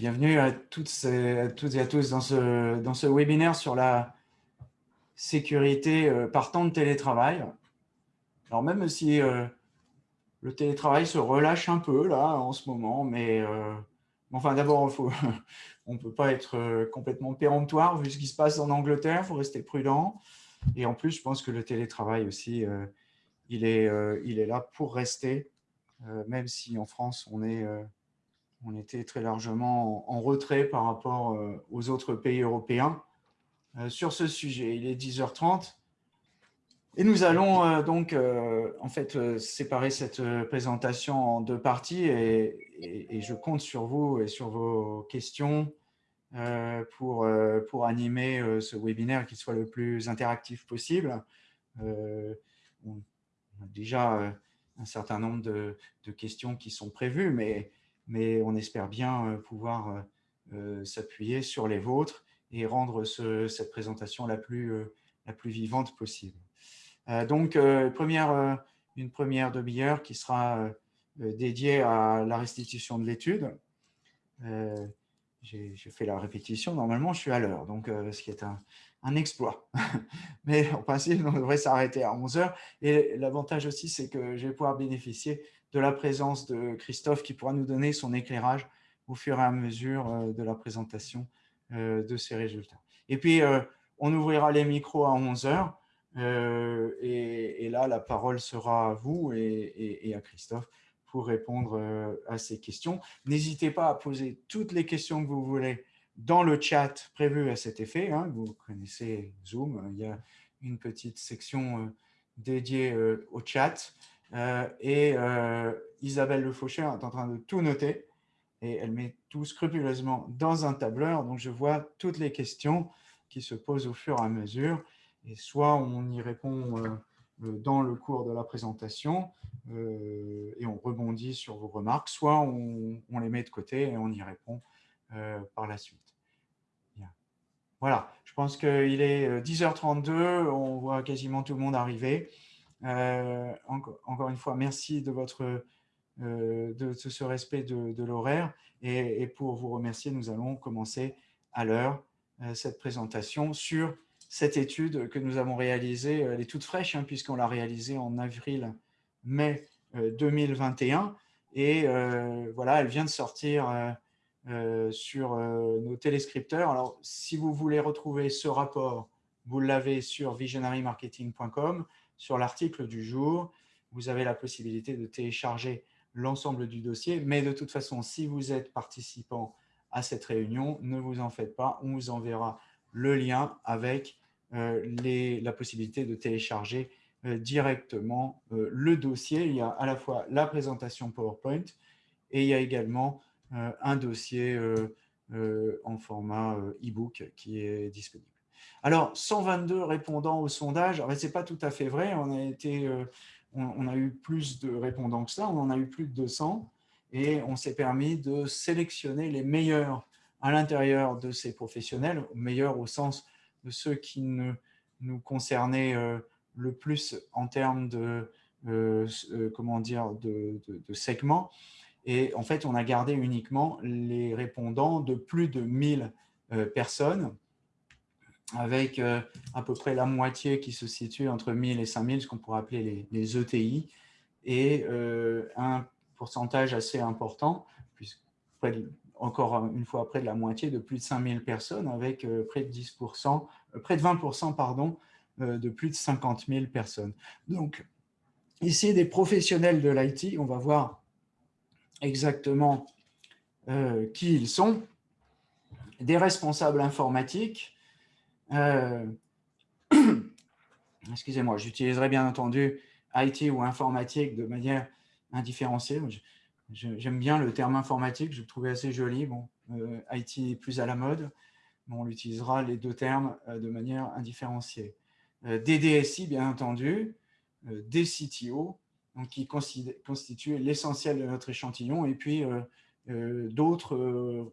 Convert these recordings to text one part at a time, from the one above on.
bienvenue à toutes, et à tous dans ce, dans ce webinaire sur la sécurité euh, par temps de télétravail. Alors même si euh, le télétravail se relâche un peu là en ce moment, mais euh, enfin d'abord on ne peut pas être complètement péremptoire vu ce qui se passe en Angleterre, il faut rester prudent. Et en plus, je pense que le télétravail aussi, il, est, il est là pour rester, même si en France on est on était très largement en retrait par rapport aux autres pays européens. Euh, sur ce sujet. Il est 10h30 et nous allons euh, donc euh, en fait séparer cette présentation en deux parties et, je compte sur vous et sur vos questions pour, pour animer ce webinaire qui soit le plus interactif possible. on a déjà un certain nombre de, de, questions qui sont prévues, mais, mais on espère bien pouvoir s'appuyer sur les vôtres et rendre cette présentation la plus, euh, la plus vivante possible. Euh, donc, euh, une première demi-heure qui sera dédiée à la restitution de l'étude. J'ai fait la répétition, normalement je suis à l'heure, donc ce qui est un, un exploit. Mais en principe, on devrait s'arrêter à 11 heures. Et l'avantage aussi, c'est que je vais pouvoir bénéficier de la présence de Christophe qui pourra nous donner son éclairage au fur et à mesure de la présentation euh, de ces résultats. Et puis, euh, on ouvrira les micros à 11 heures. Euh, et, là, la parole sera à vous et, à Christophe pour répondre à ces questions. N'hésitez pas à poser toutes les questions que vous voulez dans le chat prévu à cet effet. Hein. Vous connaissez Zoom, il y a une petite section dédiée au chat. Et Isabelle Le Faucher est en train de tout noter et elle met tout scrupuleusement dans un tableur. Donc, je vois toutes les questions qui se posent au fur et à mesure. Et soit on y répond euh, euh, dans le cours de la présentation euh, et on rebondit sur vos remarques, soit on, les met de côté et on y répond par la suite. Voilà, je pense qu'il est 10h32, on voit quasiment tout le monde arriver. Encore une fois, merci de votre euh, de, ce respect de, l'horaire. Et, pour vous remercier, nous allons commencer à l'heure euh, cette présentation sur cette étude que nous avons réalisée. Elle est toute fraîche, hein, puisqu'on l'a réalisée en avril-mai 2021. Et euh, voilà, elle vient de sortir sur nos téléscripteurs. Alors, si vous voulez retrouver ce rapport, vous l'avez sur visionarymarketing.com, sur l'article du jour. Vous avez la possibilité de télécharger l'ensemble du dossier. Mais de toute façon, si vous êtes participant à cette réunion, ne vous en faites pas. On vous enverra le lien avec euh, la possibilité de télécharger euh, directement euh, le dossier. Il y a à la fois la présentation PowerPoint et il y a également un dossier en format e-book qui est disponible. Alors, 122 répondants au sondage, ce n'est pas tout à fait vrai. On a été on, a eu plus de répondants que ça, on en a eu plus de 200, et on s'est permis de sélectionner les meilleurs à l'intérieur de ces professionnels, meilleurs au sens de ceux qui nous concernaient euh, le plus en termes de, euh, euh, comment dire, de, segments. Et en fait, on a gardé uniquement les répondants de plus de 1000 personnes avec euh, à peu près la moitié qui se situe entre 1000 et 5000, ce qu'on pourrait appeler les, ETI, e et euh, un pourcentage assez important, puisque encore une fois près de la moitié, de plus de 5000 personnes, avec euh, près de 10%, près de 20% pardon, de plus de 50 000 personnes. Donc, ici, des professionnels de l'IT, on va voir exactement qui ils sont, des responsables informatiques, euh, excusez-moi, j'utiliserai bien entendu IT ou informatique de manière indifférenciée. J'aime bien le terme informatique, je le trouvais assez joli. Bon, euh, IT est plus à la mode, mais on utilisera les deux termes euh, de manière indifférenciée. des DSI, bien entendu, des donc qui constituent l'essentiel de notre échantillon, et puis d'autres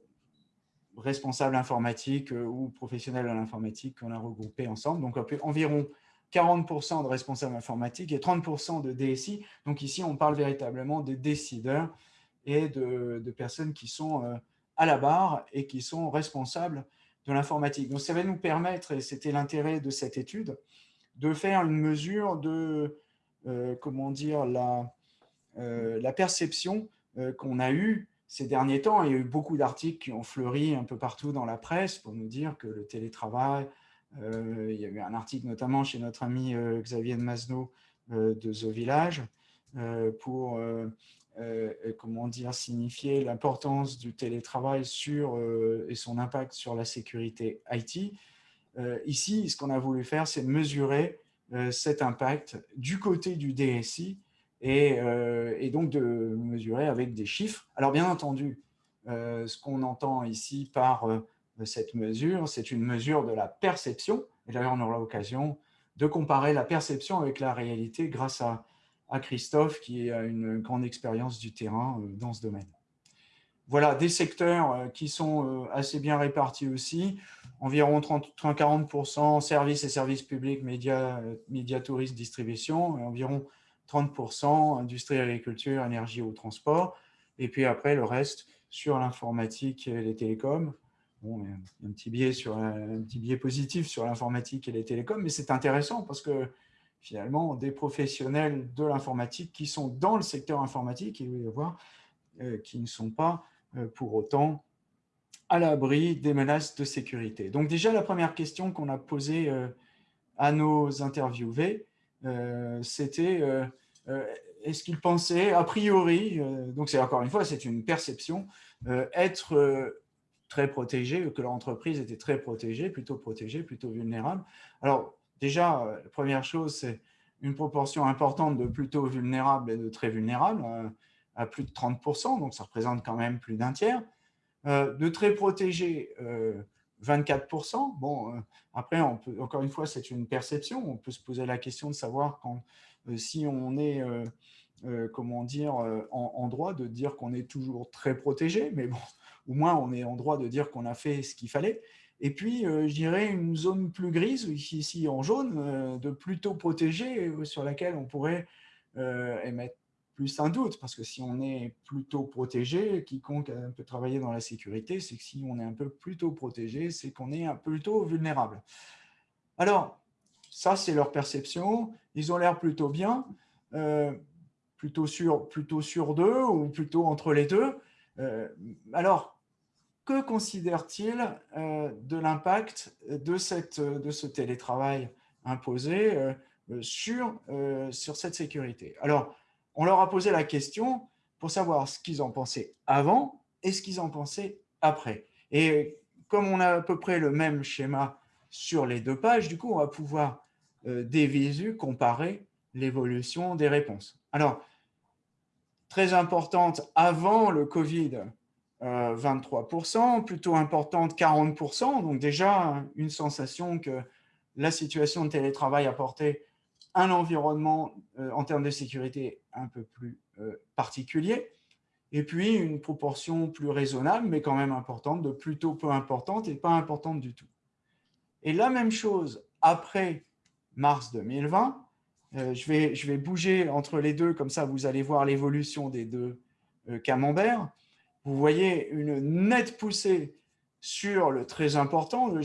responsables informatiques euh, ou professionnels de l'informatique qu'on a regroupés ensemble. Donc, environ 40% de responsables informatiques et 30% de DSI. Donc ici, on parle véritablement des décideurs et de, personnes qui sont euh, à la barre et qui sont responsables de l'informatique. Donc, ça va nous permettre, et c'était l'intérêt de cette étude, de faire une mesure de, euh, comment dire, la, perception qu'on a eue ces derniers temps. Il y a eu beaucoup d'articles qui ont fleuri un peu partout dans la presse pour nous dire que le télétravail, il y a eu un article notamment chez notre ami Xavier de Masno de The Village pour comment dire, signifier l'importance du télétravail sur, et son impact sur la sécurité IT. ici, ce qu'on a voulu faire, c'est mesurer cet impact du côté du DSI euh, et, donc de mesurer avec des chiffres. Alors bien entendu, euh, ce qu'on entend ici par euh, cette mesure, c'est une mesure de la perception. Et d'ailleurs, on aura l'occasion de comparer la perception avec la réalité grâce à, à Christophe qui a une grande expérience du terrain dans ce domaine. Voilà, des secteurs qui sont assez bien répartis aussi, environ 30-40% services et services publics, médias, médias touristes, distribution, et environ 30%, industrie, agriculture, énergie ou transport, et puis après le reste sur l'informatique et les télécoms. Bon, un petit biais, sur, un petit biais positif sur l'informatique et les télécoms, mais c'est intéressant parce que finalement, des professionnels de l'informatique qui sont dans le secteur informatique, il va y avoir, euh, qui ne sont pas euh, pour autant à l'abri des menaces de sécurité. Donc déjà, la première question qu'on a posée euh, à nos interviewés, c'était euh, euh, est-ce qu'il pensait, a priori, donc c'est encore une fois, c'est une perception, être très protégé, que leur entreprise était très protégée, plutôt protégée, plutôt vulnérable. Alors déjà, la première chose, c'est une proportion importante de plutôt vulnérables et de très vulnérables, à plus de 30%, donc ça représente quand même plus d'un tiers. de très protégés, 24%. Bon, euh, après, on peut, encore une fois, c'est une perception. On peut se poser la question de savoir quand, euh, si on est, euh, comment dire, en, droit de dire qu'on est toujours très protégé, mais bon, au moins on est en droit de dire qu'on a fait ce qu'il fallait. Et puis, je dirais une zone plus grise, ici en jaune, de plutôt protégé, sur laquelle on pourrait émettre plus un doute, parce que si on est plutôt protégé, quiconque peut travailler dans la sécurité, c'est que si on est un peu plutôt protégé, c'est qu'on est un peu plutôt vulnérable. Alors, ça, c'est leur perception. Ils ont l'air plutôt bien, euh, plutôt, sur, plutôt sur deux ou plutôt entre les deux. Euh, alors, que considèrent-ils euh, de l'impact de, cette, de ce télétravail imposé sur, sur cette sécurité? Alors, on leur a posé la question pour savoir ce qu'ils en pensaient avant et ce qu'ils en pensaient après. Et comme on a à peu près le même schéma sur les deux pages, du coup, on va pouvoir euh, des visu comparer l'évolution des réponses. Alors, très importante avant le Covid, 23%, euh, plutôt importante 40%, donc déjà une sensation que la situation de télétravail apportait un environnement euh, en termes de sécurité un peu plus euh, particulier, et puis une proportion plus raisonnable, mais quand même importante, de plutôt peu importante et pas importante du tout. Et la même chose après mars 2020, euh, je, vais, je vais bouger entre les deux, comme ça vous allez voir l'évolution des deux camemberts. Vous voyez une nette poussée sur le très important, le,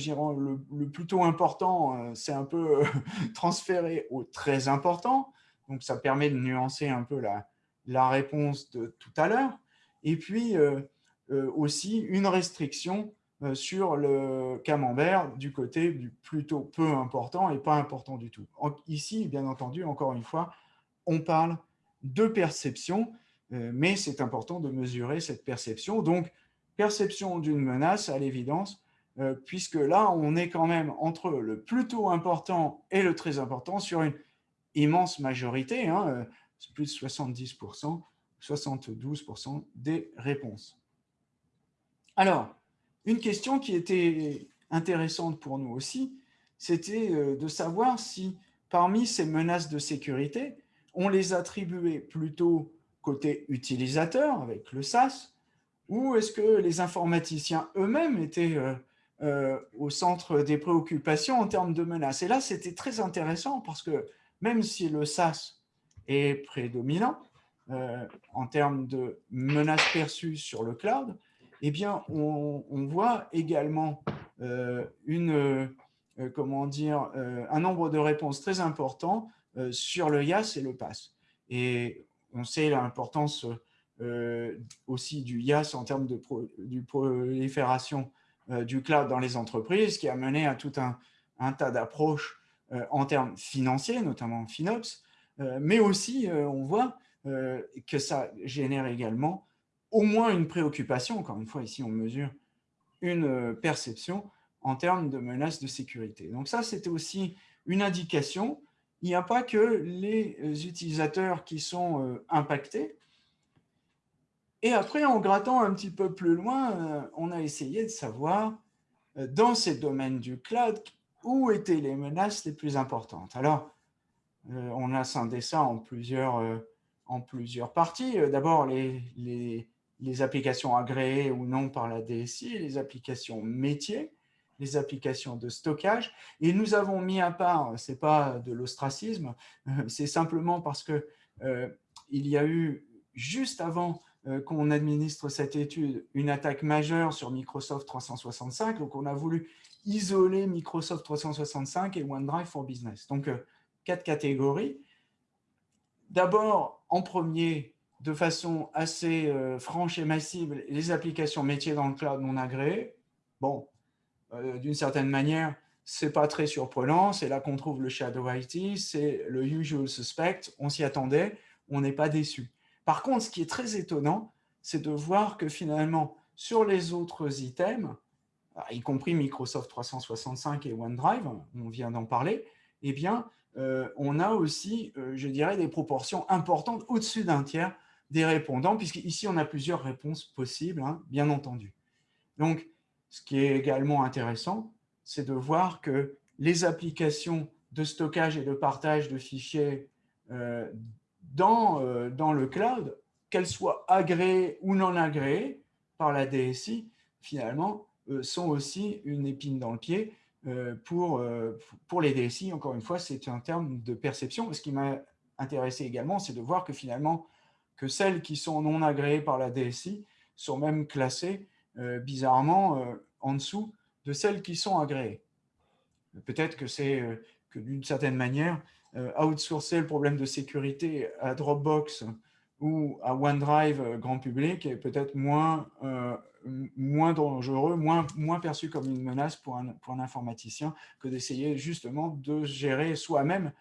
le, plutôt important, euh, c'est un peu euh, transféré au très important. Donc, ça permet de nuancer un peu la, la réponse de tout à l'heure. Et puis, euh, aussi une restriction sur le camembert du côté du plutôt peu important et pas important du tout. Ici, bien entendu, encore une fois, on parle de perception, mais c'est important de mesurer cette perception. Donc, perception d'une menace, à l'évidence, euh, puisque là, on est quand même entre le plutôt important et le très important sur une immense majorité, hein, euh, plus de 70%, 72% des réponses. Alors, une question qui était intéressante pour nous aussi, c'était euh, de savoir si parmi ces menaces de sécurité, on les attribuait plutôt côté utilisateur, avec le SAS, ou est-ce que les informaticiens eux-mêmes étaient euh, euh, au centre des préoccupations en termes de menaces? Et là, c'était très intéressant parce que même si le SAS est prédominant euh, en termes de menaces perçues sur le cloud, eh bien, on, voit également un nombre de réponses très important sur le YAS et le PASS. Et on sait l'importance aussi du YAS en termes de prolifération du cloud dans les entreprises, qui a mené à tout un, un tas d'approches en termes financiers, notamment FinOps, mais aussi, on voit que ça génère également au moins une préoccupation, encore une fois, ici on mesure une perception en termes de menaces de sécurité. Donc ça, c'était aussi une indication. Il n'y a pas que les utilisateurs qui sont impactés. Et après, en grattant un petit peu plus loin, on a essayé de savoir, dans ces domaines du cloud, où étaient les menaces les plus importantes. Alors, on a scindé ça en plusieurs, en plusieurs parties. D'abord, les, les, les applications agréées ou non par la DSI, les applications métiers, les applications de stockage. Et nous avons mis à part, ce n'est pas de l'ostracisme, c'est simplement parce que euh, il y a eu, juste avant euh, qu'on administre cette étude, une attaque majeure sur Microsoft 365. Donc, on a voulu isoler Microsoft 365 et OneDrive for Business. Donc, euh, quatre catégories. D'abord, en premier, de façon assez euh, franche et massive les applications métiers dans le cloud non agréées. Bon, euh, d'une certaine manière, c'est pas très surprenant. C'est là qu'on trouve le Shadow IT, c'est le usual suspect. On s'y attendait, on n'est pas déçu. Par contre, ce qui est très étonnant, c'est de voir que finalement, sur les autres items, y compris Microsoft 365 et OneDrive, on vient d'en parler, eh bien, euh, on a aussi, je dirais, des proportions importantes au-dessus d'un tiers des répondants, puisqu'ici, on a plusieurs réponses possibles, hein, bien entendu. Donc, ce qui est également intéressant, c'est de voir que les applications de stockage et de partage de fichiers euh, dans, euh, dans le cloud, qu'elles soient agréées ou non agréées par la DSI, finalement, euh, sont aussi une épine dans le pied pour, pour les DSI. Encore une fois, c'est un terme de perception. Ce qui m'a intéressé également, c'est de voir que finalement, que celles qui sont non agréées par la DSI sont même classées euh, bizarrement euh, en dessous de celles qui sont agréées. Peut-être que c'est euh, que d'une certaine manière, outsourcer le problème de sécurité à Dropbox ou à OneDrive grand public est peut-être moins, moins dangereux, moins, moins perçu comme une menace pour un, pour un informaticien que d'essayer justement de gérer soi-même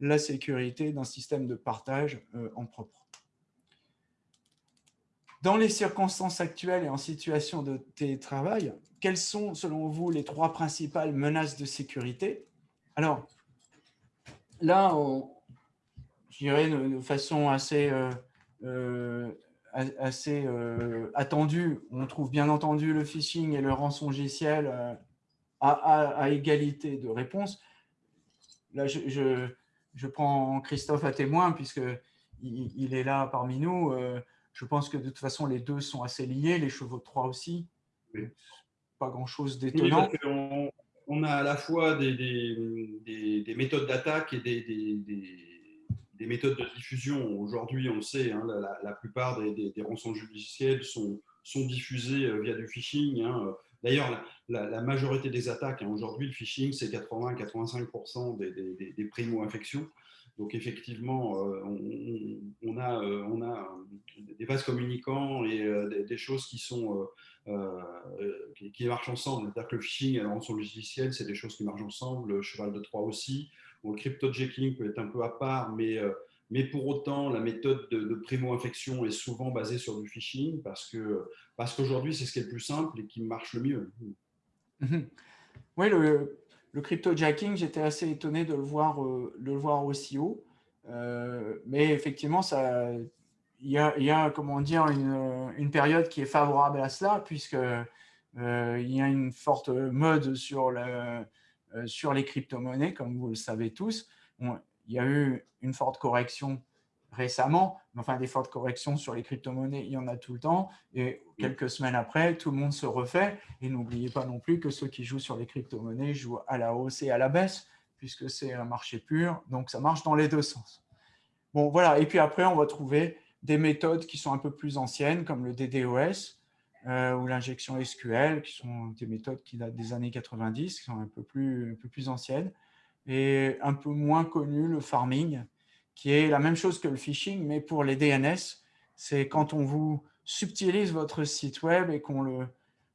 la sécurité d'un système de partage en propre. Dans les circonstances actuelles et en situation de télétravail, quelles sont, selon vous, les trois principales menaces de sécurité? Alors, là, je dirais de, façon assez, euh, euh, assez euh, attendue, on trouve bien entendu le phishing et le rançongiciel à, égalité de réponse. Là, je, je, prends Christophe à témoin, puisqu'il il est là parmi nous. Je pense que de toute façon, les deux sont assez liés, les chevaux de Troie aussi. Pas grand-chose d'étonnant. On, a à la fois des, des, méthodes d'attaque et des, des, méthodes de diffusion. Aujourd'hui, on le sait, hein, la, plupart des, rançons judiciaires sont, sont diffusées euh, via du phishing. Hein. D'ailleurs, la, majorité des attaques, hein, aujourd'hui, le phishing, c'est 80-85% des, primo-infections. Donc effectivement, euh, on, a, euh, on a des vases communicants et des, choses qui sont qui, marchent ensemble. C'est-à-dire que le phishing et la rançon logicielle, c'est des choses qui marchent ensemble. Le cheval de Troie aussi. le cryptojacking peut être un peu à part, mais mais pour autant, la méthode de, primo-infection est souvent basée sur du phishing parce que parce qu'aujourd'hui, c'est ce qui est le plus simple et qui marche le mieux. Mhm. Oui, le, le cryptojacking, j'étais assez étonné de le voir, euh, de le voir aussi haut. Euh, mais effectivement, ça, il y a, y a, comment dire, une, une, période qui est favorable à cela, puisque euh, il y a une forte mode sur, le, sur les crypto-monnaies, comme vous le savez tous. il y a eu une forte correction récemment, mais enfin des fortes corrections sur les crypto-monnaies, il y en a tout le temps. Et quelques semaines après, tout le monde se refait. Et n'oubliez pas non plus que ceux qui jouent sur les crypto-monnaies jouent à la hausse et à la baisse, puisque c'est un marché pur. Donc, ça marche dans les deux sens. Bon, voilà. Et puis après, on va trouver des méthodes qui sont un peu plus anciennes, comme le DDoS, ou l'injection SQL, qui sont des méthodes qui datent des années 90, qui sont un peu plus, un peu plus anciennes, et un peu moins connu, le farming, qui est la même chose que le phishing, mais pour les DNS, c'est quand on vous subtilise votre site web et qu'on le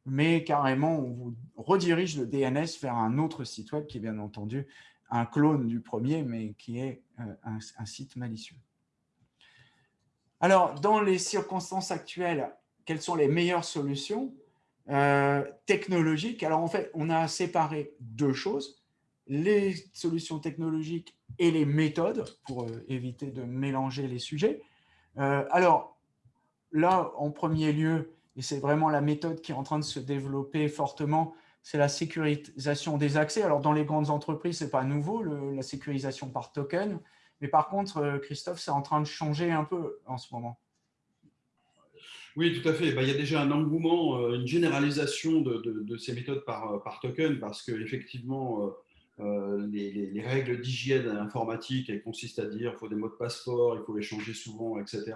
met carrément, on vous redirige le DNS vers un autre site web qui est bien entendu un clone du premier, mais qui est euh, un, site malicieux. Alors, dans les circonstances actuelles, quelles sont les meilleures solutions euh, technologiques? Alors, en fait, on a séparé deux choses, les solutions technologiques et les méthodes, pour euh, éviter de mélanger les sujets. alors, là, en premier lieu, et c'est vraiment la méthode qui est en train de se développer fortement, c'est la sécurisation des accès. Alors, dans les grandes entreprises, ce n'est pas nouveau, la sécurisation par token. Mais par contre, euh, Christophe, c'est en train de changer un peu en ce moment. Oui, tout à fait. Bah, il y a déjà un engouement, euh, une généralisation de, ces méthodes par, par token parce qu'effectivement, euh, les, règles d'hygiène informatique, elles consistent à dire qu'il faut des mots de passeport, il faut les changer souvent, etc.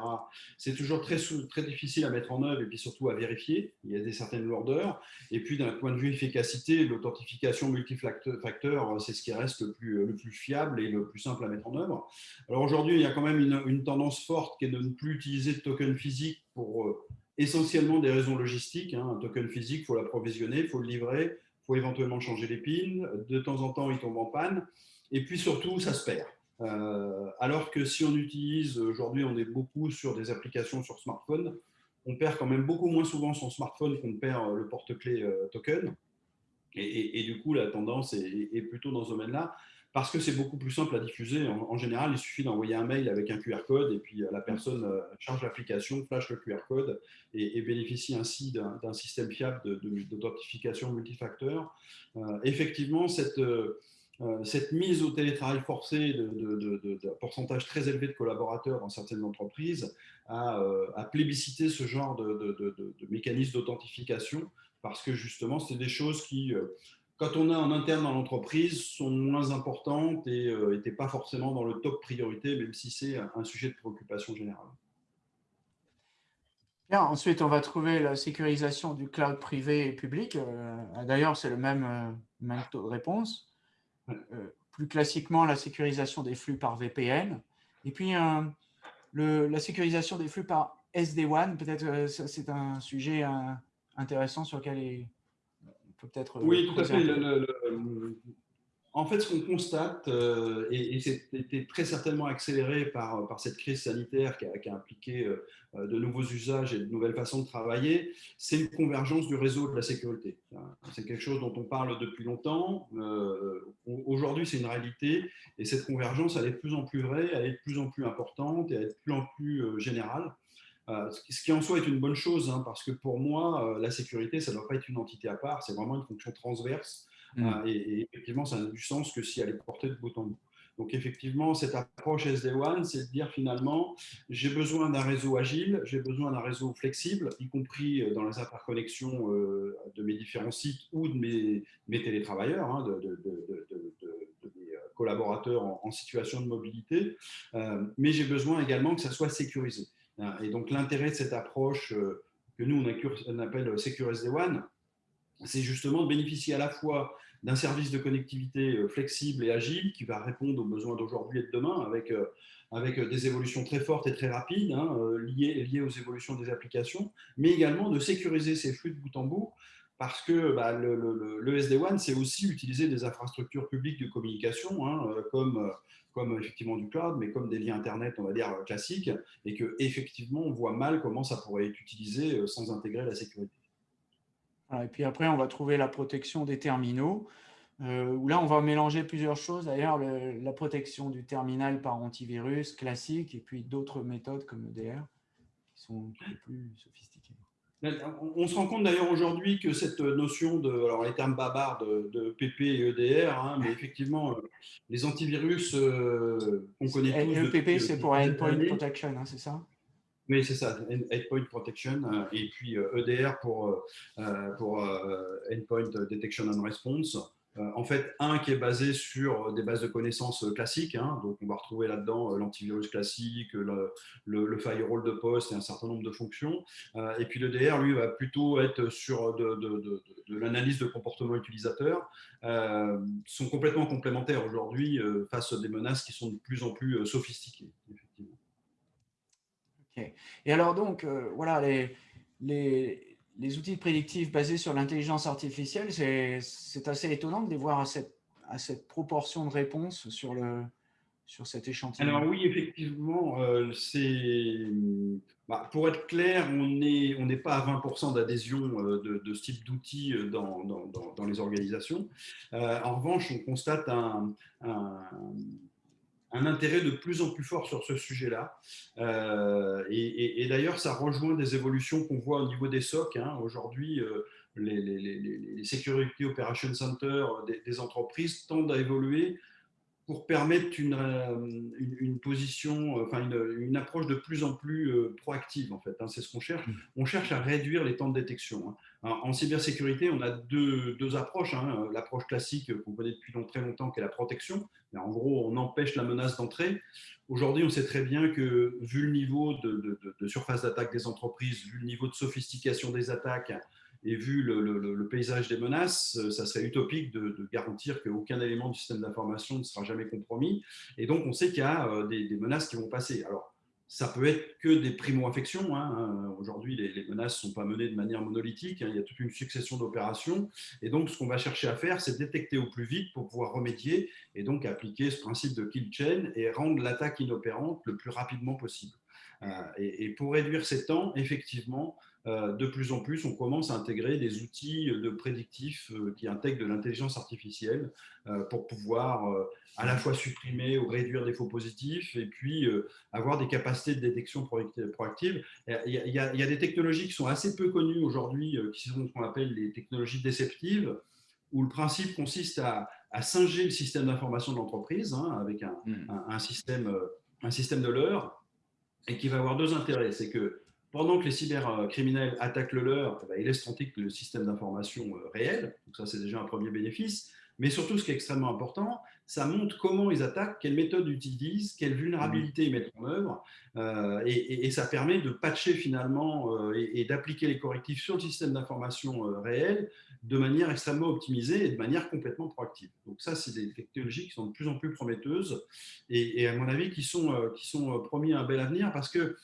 C'est toujours très, difficile à mettre en œuvre et puis surtout à vérifier. Il y a des certaines lourdeurs. Et puis d'un point de vue efficacité, l'authentification multifacteur, c'est ce qui reste le plus, le plus fiable et le plus simple à mettre en œuvre. Alors aujourd'hui, il y a quand même une, tendance forte qui est de ne plus utiliser de token physique pour euh, essentiellement des raisons logistiques. Hein. Un token physique, il faut l'approvisionner, il faut le livrer faut éventuellement changer les pins. De temps en temps, il tombe en panne. Et puis surtout, ça se perd. Euh, alors que si on utilise, aujourd'hui, on est beaucoup sur des applications sur smartphone, on perd quand même beaucoup moins souvent son smartphone qu'on perd le porte-clés euh, token. Et, du coup, la tendance est plutôt dans ce domaine-là parce que c'est beaucoup plus simple à diffuser. En, général, il suffit d'envoyer un mail avec un QR code et puis euh, la personne euh, charge l'application, flash le QR code et, bénéficie ainsi d'un système fiable d'authentification multifacteur. Euh, effectivement, cette, mise au télétravail forcé de, pourcentage très élevé de collaborateurs dans certaines entreprises a plébiscité ce genre de, mécanisme d'authentification parce que justement, c'est des choses qui quand on est en interne dans l'entreprise, sont moins importantes et n'étaient euh, pas forcément dans le top priorité, même si c'est un sujet de préoccupation générale. Bien, ensuite, on va trouver la sécurisation du cloud privé et public. Euh, d'ailleurs, c'est le même, euh, même, taux de réponse. plus classiquement, la sécurisation des flux par VPN. Et puis, le, la sécurisation des flux par SD-WAN, peut-être c'est un sujet intéressant sur lequel peut-être. Euh, oui, tout à fait. en fait, ce qu'on constate, euh, et, c'était très certainement accéléré par, par cette crise sanitaire qui a, impliqué euh, de nouveaux usages et de nouvelles façons de travailler, c'est une convergence du réseau de la sécurité. C'est quelque chose dont on parle depuis longtemps. Aujourd'hui, c'est une réalité, et cette convergence, elle est de plus en plus vraie, elle est de plus en plus importante et elle est de plus en plus générale. Euh, ce qui en soi est une bonne chose, hein, parce que pour moi, euh, la sécurité, ça ne doit pas être une entité à part, c'est vraiment une fonction transverse. Mm. Euh, et, effectivement, ça n'a du sens que si elle est portée de bout en bout. Donc effectivement, cette approche SD1, c'est de dire finalement, j'ai besoin d'un réseau agile, j'ai besoin d'un réseau flexible, y compris dans les interconnexions de mes différents sites ou de mes, mes télétravailleurs, hein, de, mes collaborateurs en, en, situation de mobilité, mais j'ai besoin également que ça soit sécurisé. Hein, et donc, l'intérêt de cette approche euh, que nous, on appelle Secure SD-WAN, c'est justement de bénéficier à la fois d'un service de connectivité euh, flexible et agile qui va répondre aux besoins d'aujourd'hui et de demain avec, euh, avec des évolutions très fortes et très rapides hein, liées, liées aux évolutions des applications, mais également de sécuriser ces flux de bout en bout parce que bah, le, le, SD-WAN, c'est aussi utiliser des infrastructures publiques de communication, hein, comme comme effectivement du cloud, mais comme des liens Internet, on va dire, classiques, et que effectivement on voit mal comment ça pourrait être utilisé euh, sans intégrer la sécurité. Et puis après, on va trouver la protection des terminaux, euh, où là, on va mélanger plusieurs choses. D'ailleurs, la protection du terminal par antivirus classique, et puis d'autres méthodes comme EDR, qui sont plus sophistiquées. On se rend compte d'ailleurs aujourd'hui que cette notion de, alors les termes babards de, PP et EDR, hein, mais effectivement, euh, les antivirus, euh, on connaît tous. Et le PP, c'est pour Endpoint Protection, hein, c'est ça? Oui, c'est ça, Endpoint Protection, euh, et puis EDR e pour, pour Endpoint Detection and Response. Euh, en fait, un qui est basé sur des bases de connaissances classiques, hein. donc on va retrouver là-dedans l'antivirus classique, le, firewall de poste et un certain nombre de fonctions. et puis le DR, lui, va plutôt être sur de, l'analyse de comportement utilisateur, sont complètement complémentaires aujourd'hui face à des menaces qui sont de plus en plus sophistiquées. Effectivement. Et alors donc, voilà, les, les, les outils prédictifs basés sur l'intelligence artificielle, c'est assez étonnant de les voir à cette, proportion de réponses sur, le, sur cet échantillon. Alors oui, effectivement, euh, c'est bah, pour être clair, on n'est on pas à 20% d'adhésion euh, de, ce type d'outils euh, dans, dans, les organisations. en revanche, on constate un un intérêt de plus en plus fort sur ce sujet-là. Euh, et, d'ailleurs, ça rejoint des évolutions qu'on voit au niveau des SOC. Hein. Aujourd'hui, euh, les, les, Security Operations Center des, des, entreprises tendent à évoluer pour permettre une, euh, une, position, enfin une, une, approche de plus en plus proactive en fait. Hein, c'est ce qu'on cherche. Mm. On cherche à réduire les temps de détection. Hein. En, cybersécurité, on a deux, deux approches. Hein. L'approche classique qu'on connaît depuis très longtemps, qui est la protection. en gros, on empêche la menace d'entrer. Aujourd'hui, on sait très bien que vu le niveau de, de, de surface d'attaque des entreprises, vu le niveau de sophistication des attaques, et vu le, paysage des menaces, euh, ça serait utopique de, garantir qu'aucun élément du système d'information ne sera jamais compromis. Et donc, on sait qu'il y a euh, des, menaces qui vont passer. Alors, ça peut être que des primo-infections. Hein. Aujourd'hui, les, menaces ne sont pas menées de manière monolithique. Hein. Il y a toute une succession d'opérations. Et donc, ce qu'on va chercher à faire, c'est détecter au plus vite pour pouvoir remédier et donc appliquer ce principe de kill chain et rendre l'attaque inopérante le plus rapidement possible. Euh, et, pour réduire ces temps, effectivement, euh, de plus en plus, on commence à intégrer des outils de prédictifs euh, qui intègrent de l'intelligence artificielle pour pouvoir à la fois supprimer ou réduire des faux positifs et puis avoir des capacités de détection proactive. Il y, a, des technologies qui sont assez peu connues aujourd'hui, qui sont ce qu'on appelle les technologies déceptives, où le principe consiste à, singer le système d'information de l'entreprise hein, avec hmm. un, système, un système de l'heure et qui va avoir deux intérêts. C'est que pendant que les cybercriminels attaquent le leur, eh ben, ils laissent tranquille le système d'information euh, réel. Donc ça, c'est déjà un premier bénéfice. Mais surtout, ce qui est extrêmement important, ça montre comment ils attaquent, quelles méthodes utilisent, quelles vulnérabilités ils mettent en œuvre. Euh, et, ça permet de patcher finalement euh, et, d'appliquer les correctifs sur le système d'information réel de manière extrêmement optimisée et de manière complètement proactive. Donc ça, c'est des technologies qui sont de plus en plus prometteuses et, à mon avis, qui sont, qui sont promis un bel avenir parce que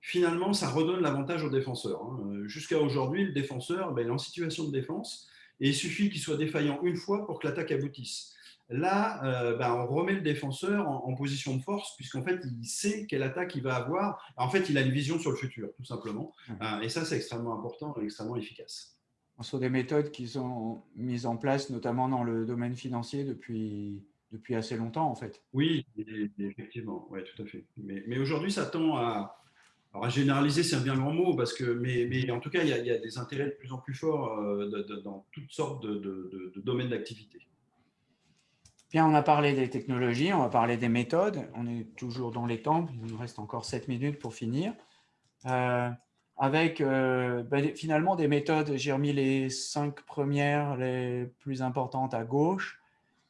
finalement, ça redonne l'avantage aux défenseurs. Hein. Jusqu'à aujourd'hui, le défenseur ben, est en situation de défense et il suffit qu'il soit défaillant une fois pour que l'attaque aboutisse. Là, euh, ben, on remet le défenseur en, position de force, puisqu'en fait, il sait quelle attaque il va avoir. En fait, il a une vision sur le futur, tout simplement. Euh, et ça, c'est extrêmement important et extrêmement efficace. Ce sont des méthodes qui sont mises en place, notamment dans le domaine financier, depuis, depuis assez longtemps, en fait. Oui, effectivement, ouais, tout à fait. Mais, mais aujourd'hui, ça tend à, à généraliser, c'est un bien grand mot, parce que, mais, en tout cas, il y, a, des intérêts de plus en plus forts euh, dans toutes sortes de, domaines d'activité. Bien, on a parlé des technologies, on va parler des méthodes. On est toujours dans les temps, il nous reste encore 7 minutes pour finir. Euh, avec euh, ben, finalement des méthodes, j'ai remis les cinq premières, les plus importantes à gauche,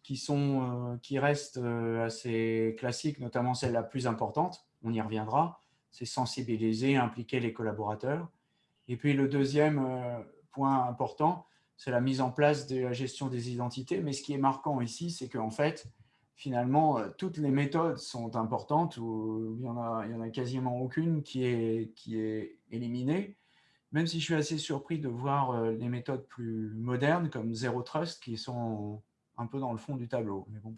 qui, sont, qui restent assez classiques, notamment celle la plus importante, on y reviendra c'est sensibiliser, impliquer les collaborateurs. Et puis le deuxième euh, point important, c'est la mise en place de la gestion des identités. Mais ce qui est marquant ici, c'est qu'en fait, finalement, euh, toutes les méthodes sont importantes, ou il n'y en, en a quasiment aucune qui est, qui est éliminée, même si je suis assez surpris de voir euh, les méthodes plus modernes, comme Zero Trust, qui sont un peu dans le fond du tableau. Mais bon.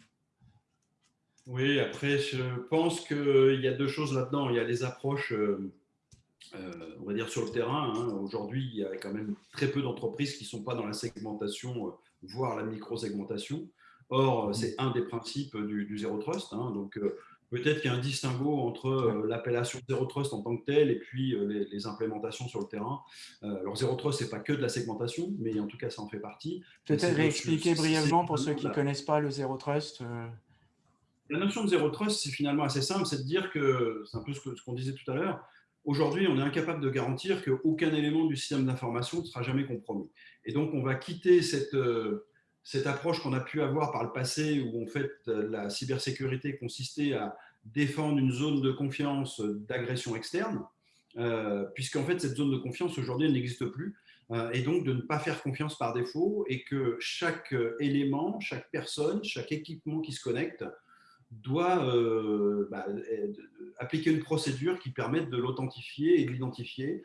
Oui, après, je pense qu'il y a deux choses là-dedans. Il y a les approches, euh, euh, on va dire, sur le terrain. Hein. Aujourd'hui, il y a quand même très peu d'entreprises qui ne sont pas dans la segmentation, euh, voire la micro-segmentation. Or, c'est un des principes du, Zero Trust. Hein. Donc, peut-être qu'il y a un distinguo entre l'appellation Zero Trust en tant que telle et puis les, implémentations sur le terrain. alors, Zero Trust, ce n'est pas que de la segmentation, mais en tout cas, ça en fait partie. Peut-être réexpliquer brièvement pour ceux qui ne connaissent pas le Zero Trust la notion de zéro trust, c'est finalement assez simple, c'est de dire que, c'est un peu ce qu'on disait tout à l'heure, aujourd'hui, on est incapable de garantir qu'aucun élément du système d'information ne sera jamais compromis. Et donc, on va quitter cette, euh, cette approche qu'on a pu avoir par le passé, où en fait la cybersécurité consistait à défendre une zone de confiance d'agression externe, euh, puisqu'en fait cette zone de confiance aujourd'hui n'existe plus, euh, et donc de ne pas faire confiance par défaut, et que chaque élément, chaque personne, chaque équipement qui se connecte doit euh, bah, appliquer une procédure qui permette de l'authentifier et de l'identifier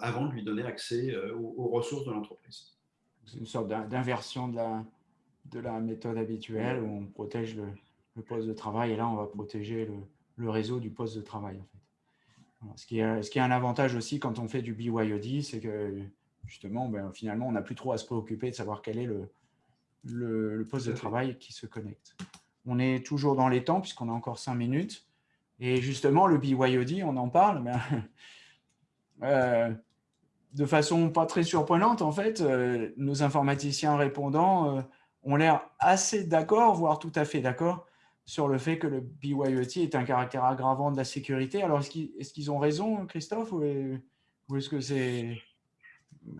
avant de lui donner accès aux ressources de l'entreprise c'est une sorte d'inversion de la, de la méthode habituelle où on protège le, poste de travail et là, on va protéger le, réseau du poste de travail. En fait. ce, qui est, ce qui est un avantage aussi quand on fait du BYOD, c'est que justement, ben, finalement, on n'a plus trop à se préoccuper de savoir quel est le, le, poste de travail qui se connecte. On est toujours dans les temps puisqu'on a encore cinq minutes. Et justement, le BYOD, on en parle, mais euh, de façon pas très surprenante, en fait, euh, nos informaticiens répondants euh, ont l'air assez d'accord, voire tout à fait d'accord, sur le fait que le BYOT est un caractère aggravant de la sécurité. Alors, est-ce qu'ils ont raison, Christophe, ou est-ce que c'est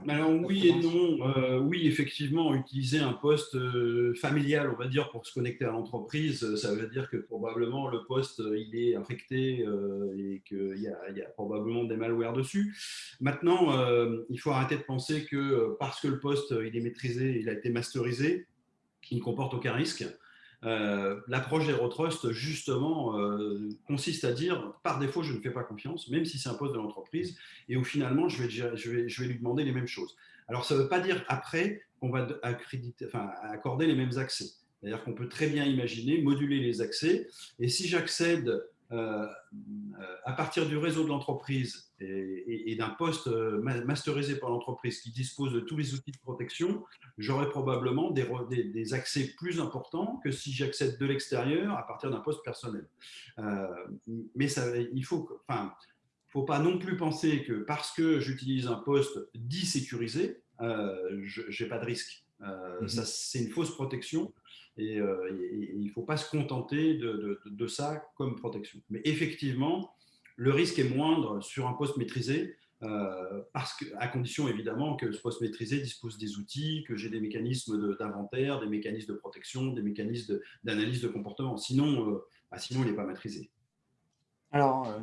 alors oui et non. Euh, oui, effectivement, utiliser un poste euh, familial, on va dire, pour se connecter à l'entreprise, euh, ça veut dire que probablement le poste, il est infecté et qu'il y, y, a probablement des malwares dessus. Maintenant, il faut arrêter de penser que parce que le poste, il est maîtrisé, il a été masterisé, il ne comporte aucun risque. Euh, l'approche L'approche Trust, justement, euh, consiste à dire, par défaut, je ne fais pas confiance, même si c'est un poste de l'entreprise, et où finalement, je vais, lui demander les mêmes choses. Alors, ça ne veut pas dire après qu'on va accorder les mêmes accès. C'est-à-dire qu'on peut très bien imaginer moduler les accès, et si j'accède à partir du réseau de l'entreprise et, d'un poste euh, masterisé par l'entreprise qui dispose de tous les outils de protection, j'aurai probablement des, des, accès plus importants que si j'accède de l'extérieur à partir d'un poste personnel. Euh, mais ça, il faut, enfin, faut pas non plus penser que parce que j'utilise un poste dit sécurisé, je n'ai pas de risque. Euh, mhm. C'est une fausse protection et, il ne faut pas se contenter de, ça comme protection. Mais effectivement, le risque est moindre sur un poste maîtrisé, euh, parce que, à condition évidemment que ce poste maîtrisé dispose des outils, que j'ai des mécanismes d'inventaire, des mécanismes de protection, des mécanismes d'analyse de, comportement. Sinon, euh, bah, sinon il n'est pas maîtrisé. Alors, euh,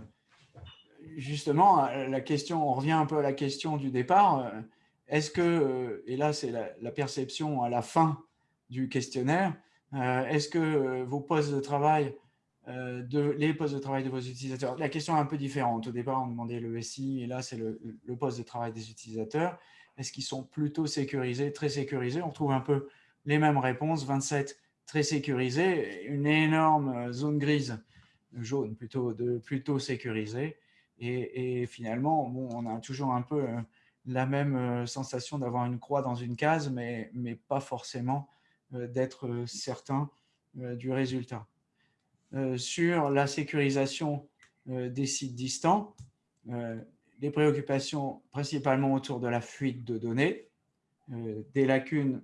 justement, la question, on revient un peu à la question du départ. Est-ce que, et là c'est la, perception à la fin du questionnaire, est-ce que vos postes de travail euh, de, les postes de travail de vos utilisateurs. La question est un peu différente. Au départ, on demandait le SI, et là, c'est le, poste de travail des utilisateurs. Est-ce qu'ils sont plutôt sécurisés, très sécurisés? On trouve un peu les mêmes réponses. 27 très sécurisés, une énorme zone grise, jaune plutôt, de plutôt sécurisé. Et, finalement, bon, on a toujours un peu euh, la même euh, sensation d'avoir une croix dans une case, mais, mais pas forcément d'être certain du résultat. Euh, sur la sécurisation euh, des sites distants, euh, des préoccupations principalement autour de la fuite de données, des lacunes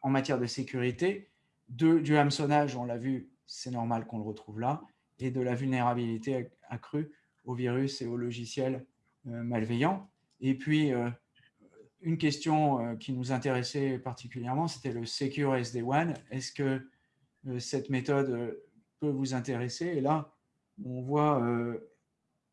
en matière de sécurité, de, du hameçonnage, on l'a vu, c'est normal qu'on le retrouve là, et de la vulnérabilité accrue aux virus et aux logiciels malveillants. Et puis, une question qui nous intéressait particulièrement, c'était le Secure SD-WAN. Est-ce que cette méthode peut vous intéresser? Et là, on voit, euh,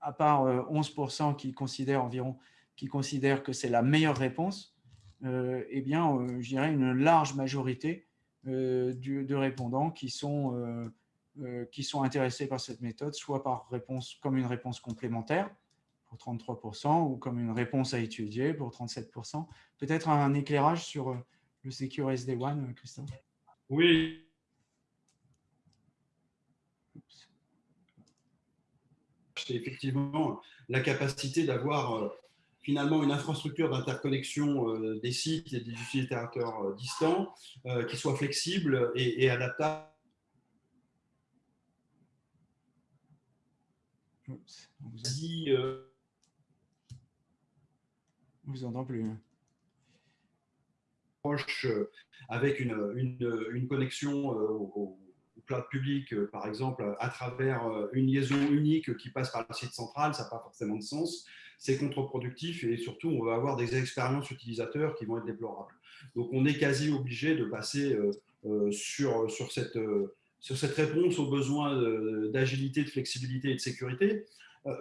à part 11% euh, qui considèrent environ, qui considèrent que c'est la meilleure réponse, euh, eh bien, je dirais une large majorité de répondants qui sont, qui sont intéressés par cette méthode, soit par réponse, comme une réponse complémentaire pour 33% ou comme une réponse à étudier pour 37%. Peut-être un éclairage sur le Secure SD1, Christophe? Oui, c'est effectivement la capacité d'avoir euh, finalement une infrastructure d'interconnexion euh, des sites et des utilisateurs euh, distants qui soit flexible et, adaptable. Dit, vous entend plus. Hein. Proche avec une, une, connexion au cloud public, par exemple, à travers une liaison unique qui passe par le site central, ça n'a pas forcément de sens. C'est contre-productif et surtout, on va avoir des expériences utilisateurs qui vont être déplorables. Donc, on est quasi obligé de passer sur, sur, cette, sur cette réponse aux besoins d'agilité, de flexibilité et de sécurité.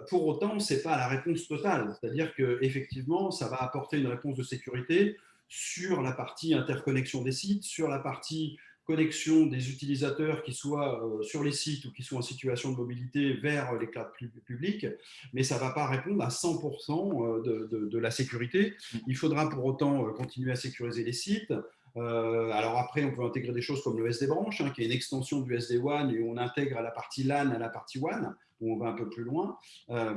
Pour autant, ce n'est pas la réponse totale. C'est-à-dire qu'effectivement, ça va apporter une réponse de sécurité sur la partie interconnexion des sites, sur la partie connexion des utilisateurs qui soient euh, sur les sites ou qui soient en situation de mobilité vers les clouds publics, mais ça ne va pas répondre à 100% euh, de, de, la sécurité. Il faudra pour autant euh, continuer à sécuriser les sites. Alors après, on peut intégrer des choses comme le SD branch, hein, qui est une extension du SD WAN, et on intègre à la partie LAN à la partie WAN où on va un peu plus loin. Euh,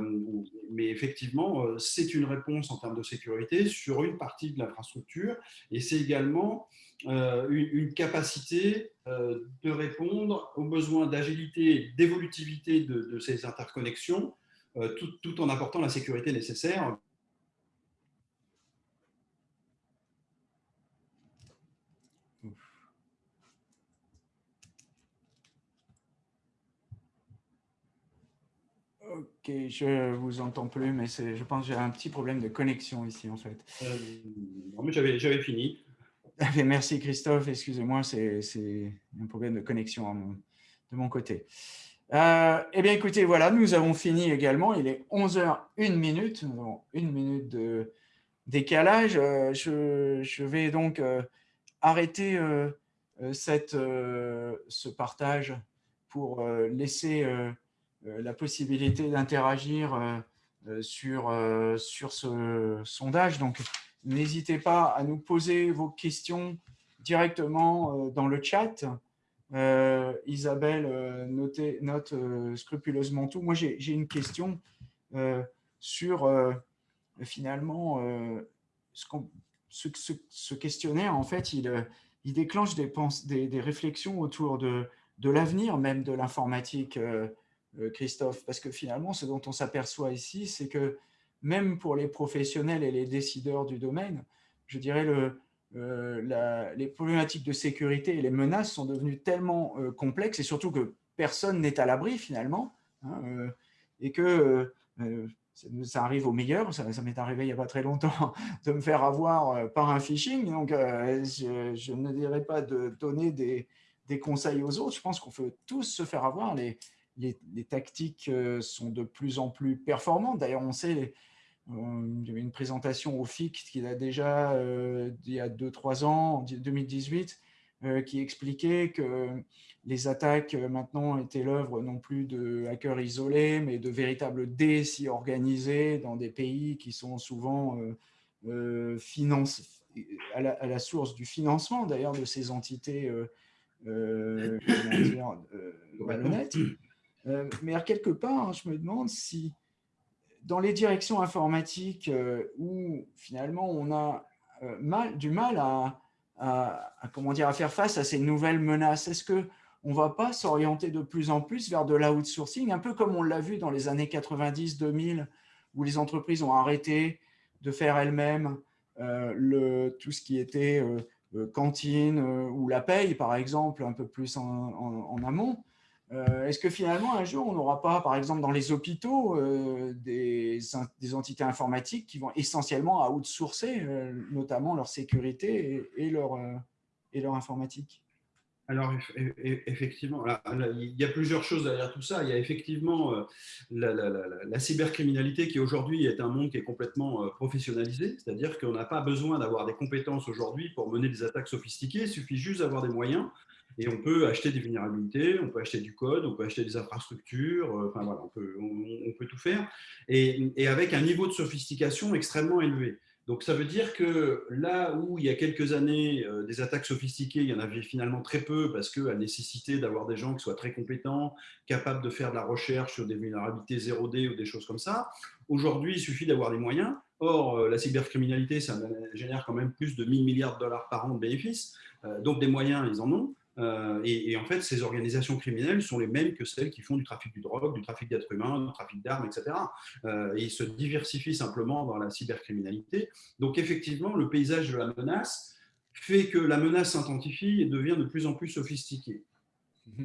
mais effectivement, euh, c'est une réponse en termes de sécurité sur une partie de l'infrastructure et c'est également euh, une, capacité de répondre aux besoins d'agilité, d'évolutivité de, ces interconnexions, tout en apportant la sécurité nécessaire Ok, je vous entends plus, mais je pense que j'ai un petit problème de connexion ici, en fait. Euh, non, mais j'avais fini. Merci Christophe, excusez-moi, c'est un problème de connexion de mon côté. Euh, eh bien, écoutez, voilà, nous avons fini également. Il est 11h, 1 minute. Nous avons une minute de décalage. Euh, je, vais donc euh, arrêter cette, ce partage pour laisser la possibilité d'interagir euh, euh, sur, sur ce sondage. Donc, n'hésitez pas à nous poser vos questions directement dans le chat. Isabelle note scrupuleusement tout. Moi, j'ai une question sur finalement ce, ce, questionnaire. En fait, il, il déclenche des, des, des, réflexions autour de, de l'avenir même de l'informatique euh, Christophe, parce que finalement, ce dont on s'aperçoit ici, c'est que même pour les professionnels et les décideurs du domaine, je dirais euh, les problématiques de sécurité et les menaces sont devenues tellement euh, complexes, et surtout que personne n'est à l'abri finalement, hein, et que ça arrive au meilleur, ça, m'est arrivé il n'y a pas très longtemps de me faire avoir par un phishing, donc je, ne dirais pas de donner des, conseils aux autres, je pense qu'on peut tous se faire avoir, les, tactiques euh, sont de plus en plus performantes. D'ailleurs, on sait, il y avait une présentation au FIC qui a déjà, euh, il y a 2-3 ans, en 2018, euh, qui expliquait que les attaques maintenant étaient l'œuvre non plus de hackers isolés, mais de véritables DSI organisés dans des pays qui sont souvent finance, à, la, source du financement d'ailleurs de ces entités malhonnêtes. Euh, mais quelque part, hein, je me demande si dans les directions informatiques euh, où finalement on a euh, mal, du mal à, comment dire, à faire face à ces nouvelles menaces, est-ce qu'on ne va pas s'orienter de plus en plus vers de l'outsourcing, un peu comme on l'a vu dans les années 90-2000, où les entreprises ont arrêté de faire elles-mêmes tout ce qui était cantine ou la paye, par exemple, un peu plus en amont. Euh, est-ce que finalement, un jour, on n'aura pas, par exemple, dans les hôpitaux, euh, des, entités informatiques qui vont essentiellement outsourcer, euh, notamment leur sécurité et, leur, et leur informatique? Alors, effectivement, il y a plusieurs choses derrière tout ça. Il y a effectivement la, cybercriminalité qui aujourd'hui est un monde qui est complètement professionnalisé, c'est-à-dire qu'on n'a pas besoin d'avoir des compétences aujourd'hui pour mener des attaques sophistiquées, il suffit juste d'avoir des moyens et on peut acheter des vulnérabilités, on peut acheter du code, on peut acheter des infrastructures, euh, enfin voilà, on peut, on, peut tout faire, et, avec un niveau de sophistication extrêmement élevé. Donc ça veut dire que là où il y a quelques années, euh, des attaques sophistiquées, il y en avait finalement très peu parce qu'à nécessité d'avoir des gens qui soient très compétents, capables de faire de la recherche sur des vulnérabilités 0D ou des choses comme ça. Aujourd'hui, il suffit d'avoir des moyens. Or, euh, la cybercriminalité, ça génère quand même plus de 1000 milliards de dollars par an de bénéfices. donc des moyens, ils en ont. Euh, et, en fait, ces organisations criminelles sont les mêmes que celles qui font du trafic du drogue, du trafic d'êtres humains, du trafic d'armes, etc. Euh, et ils se diversifient simplement dans la cybercriminalité. Donc effectivement, le paysage de la menace fait que la menace s'intensifie et devient de plus en plus sophistiquée.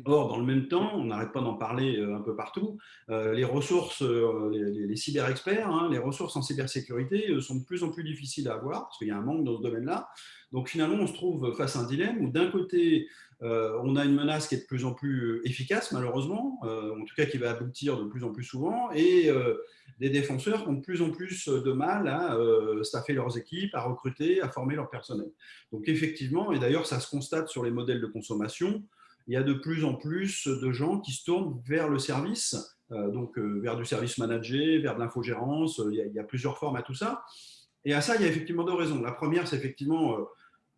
Or, dans le même temps, on n'arrête pas d'en parler un peu partout, les ressources, les, cyber-experts, hein, les ressources en cybersécurité sont de plus en plus difficiles à avoir, parce qu'il y a un manque dans ce domaine-là. Donc finalement, on se trouve face à un dilemme où d'un côté, euh, on a une menace qui est de plus en plus efficace, malheureusement, euh, en tout cas qui va aboutir de plus en plus souvent, et euh, des défenseurs ont de plus en plus de mal à staffer leurs équipes, à recruter, à former leur personnel. Donc effectivement, et d'ailleurs ça se constate sur les modèles de consommation, il y a de plus en plus de gens qui se tournent vers le service, donc vers du service managé, vers de l'infogérance, il, il, y a plusieurs formes à tout ça. Et à ça, il y a effectivement deux raisons. La première, c'est effectivement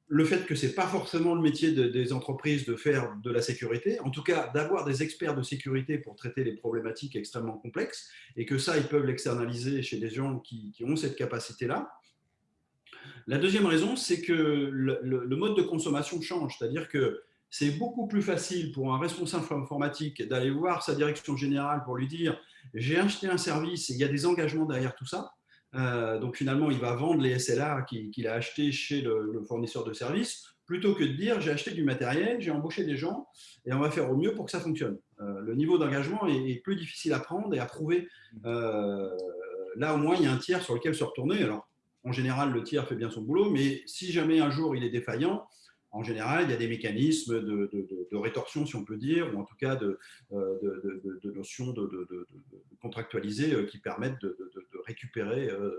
le fait que ce n'est pas forcément le métier des entreprises de faire de la sécurité, en tout cas d'avoir des experts de sécurité pour traiter les problématiques extrêmement complexes, et que ça, ils peuvent l'externaliser chez des gens qui, ont cette capacité-là. La deuxième raison, c'est que le, mode de consommation change, c'est-à-dire que c'est beaucoup plus facile pour un responsable informatique d'aller voir sa direction générale pour lui dire « j'ai acheté un service et il y a des engagements derrière tout ça », euh, donc finalement, il va vendre les SLA qu'il a achetés chez le, fournisseur de services, plutôt que de dire j'ai acheté du matériel, j'ai embauché des gens et on va faire au mieux pour que ça fonctionne. Euh, le niveau d'engagement est, plus difficile à prendre et à prouver. Euh, là, au moins, il y a un tiers sur lequel se retourner. Alors, en général, le tiers fait bien son boulot, mais si jamais un jour il est défaillant, en général, il y a des mécanismes de, rétorsion, si on peut dire, ou en tout cas de, notions de, contractualisées qui permettent de, récupérer euh,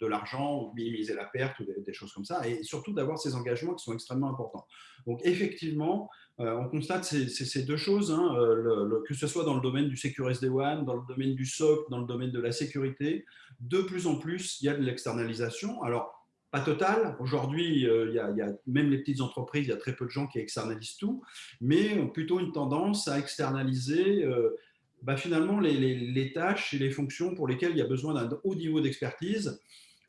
de, l'argent ou minimiser la perte ou des, choses comme ça, et surtout d'avoir ces engagements qui sont extrêmement importants. Donc effectivement, euh, on constate ces, deux choses, hein, euh, que ce soit dans le domaine du Secure SD-WAN, dans le domaine du SOC, dans le domaine de la sécurité, de plus en plus, il y a de l'externalisation. Alors, pas total. Aujourd'hui, euh, il, y a même les petites entreprises, il y a très peu de gens qui externalisent tout, mais ont plutôt une tendance à externaliser euh, bah, finalement les, tâches et les fonctions pour lesquelles il y a besoin d'un haut niveau d'expertise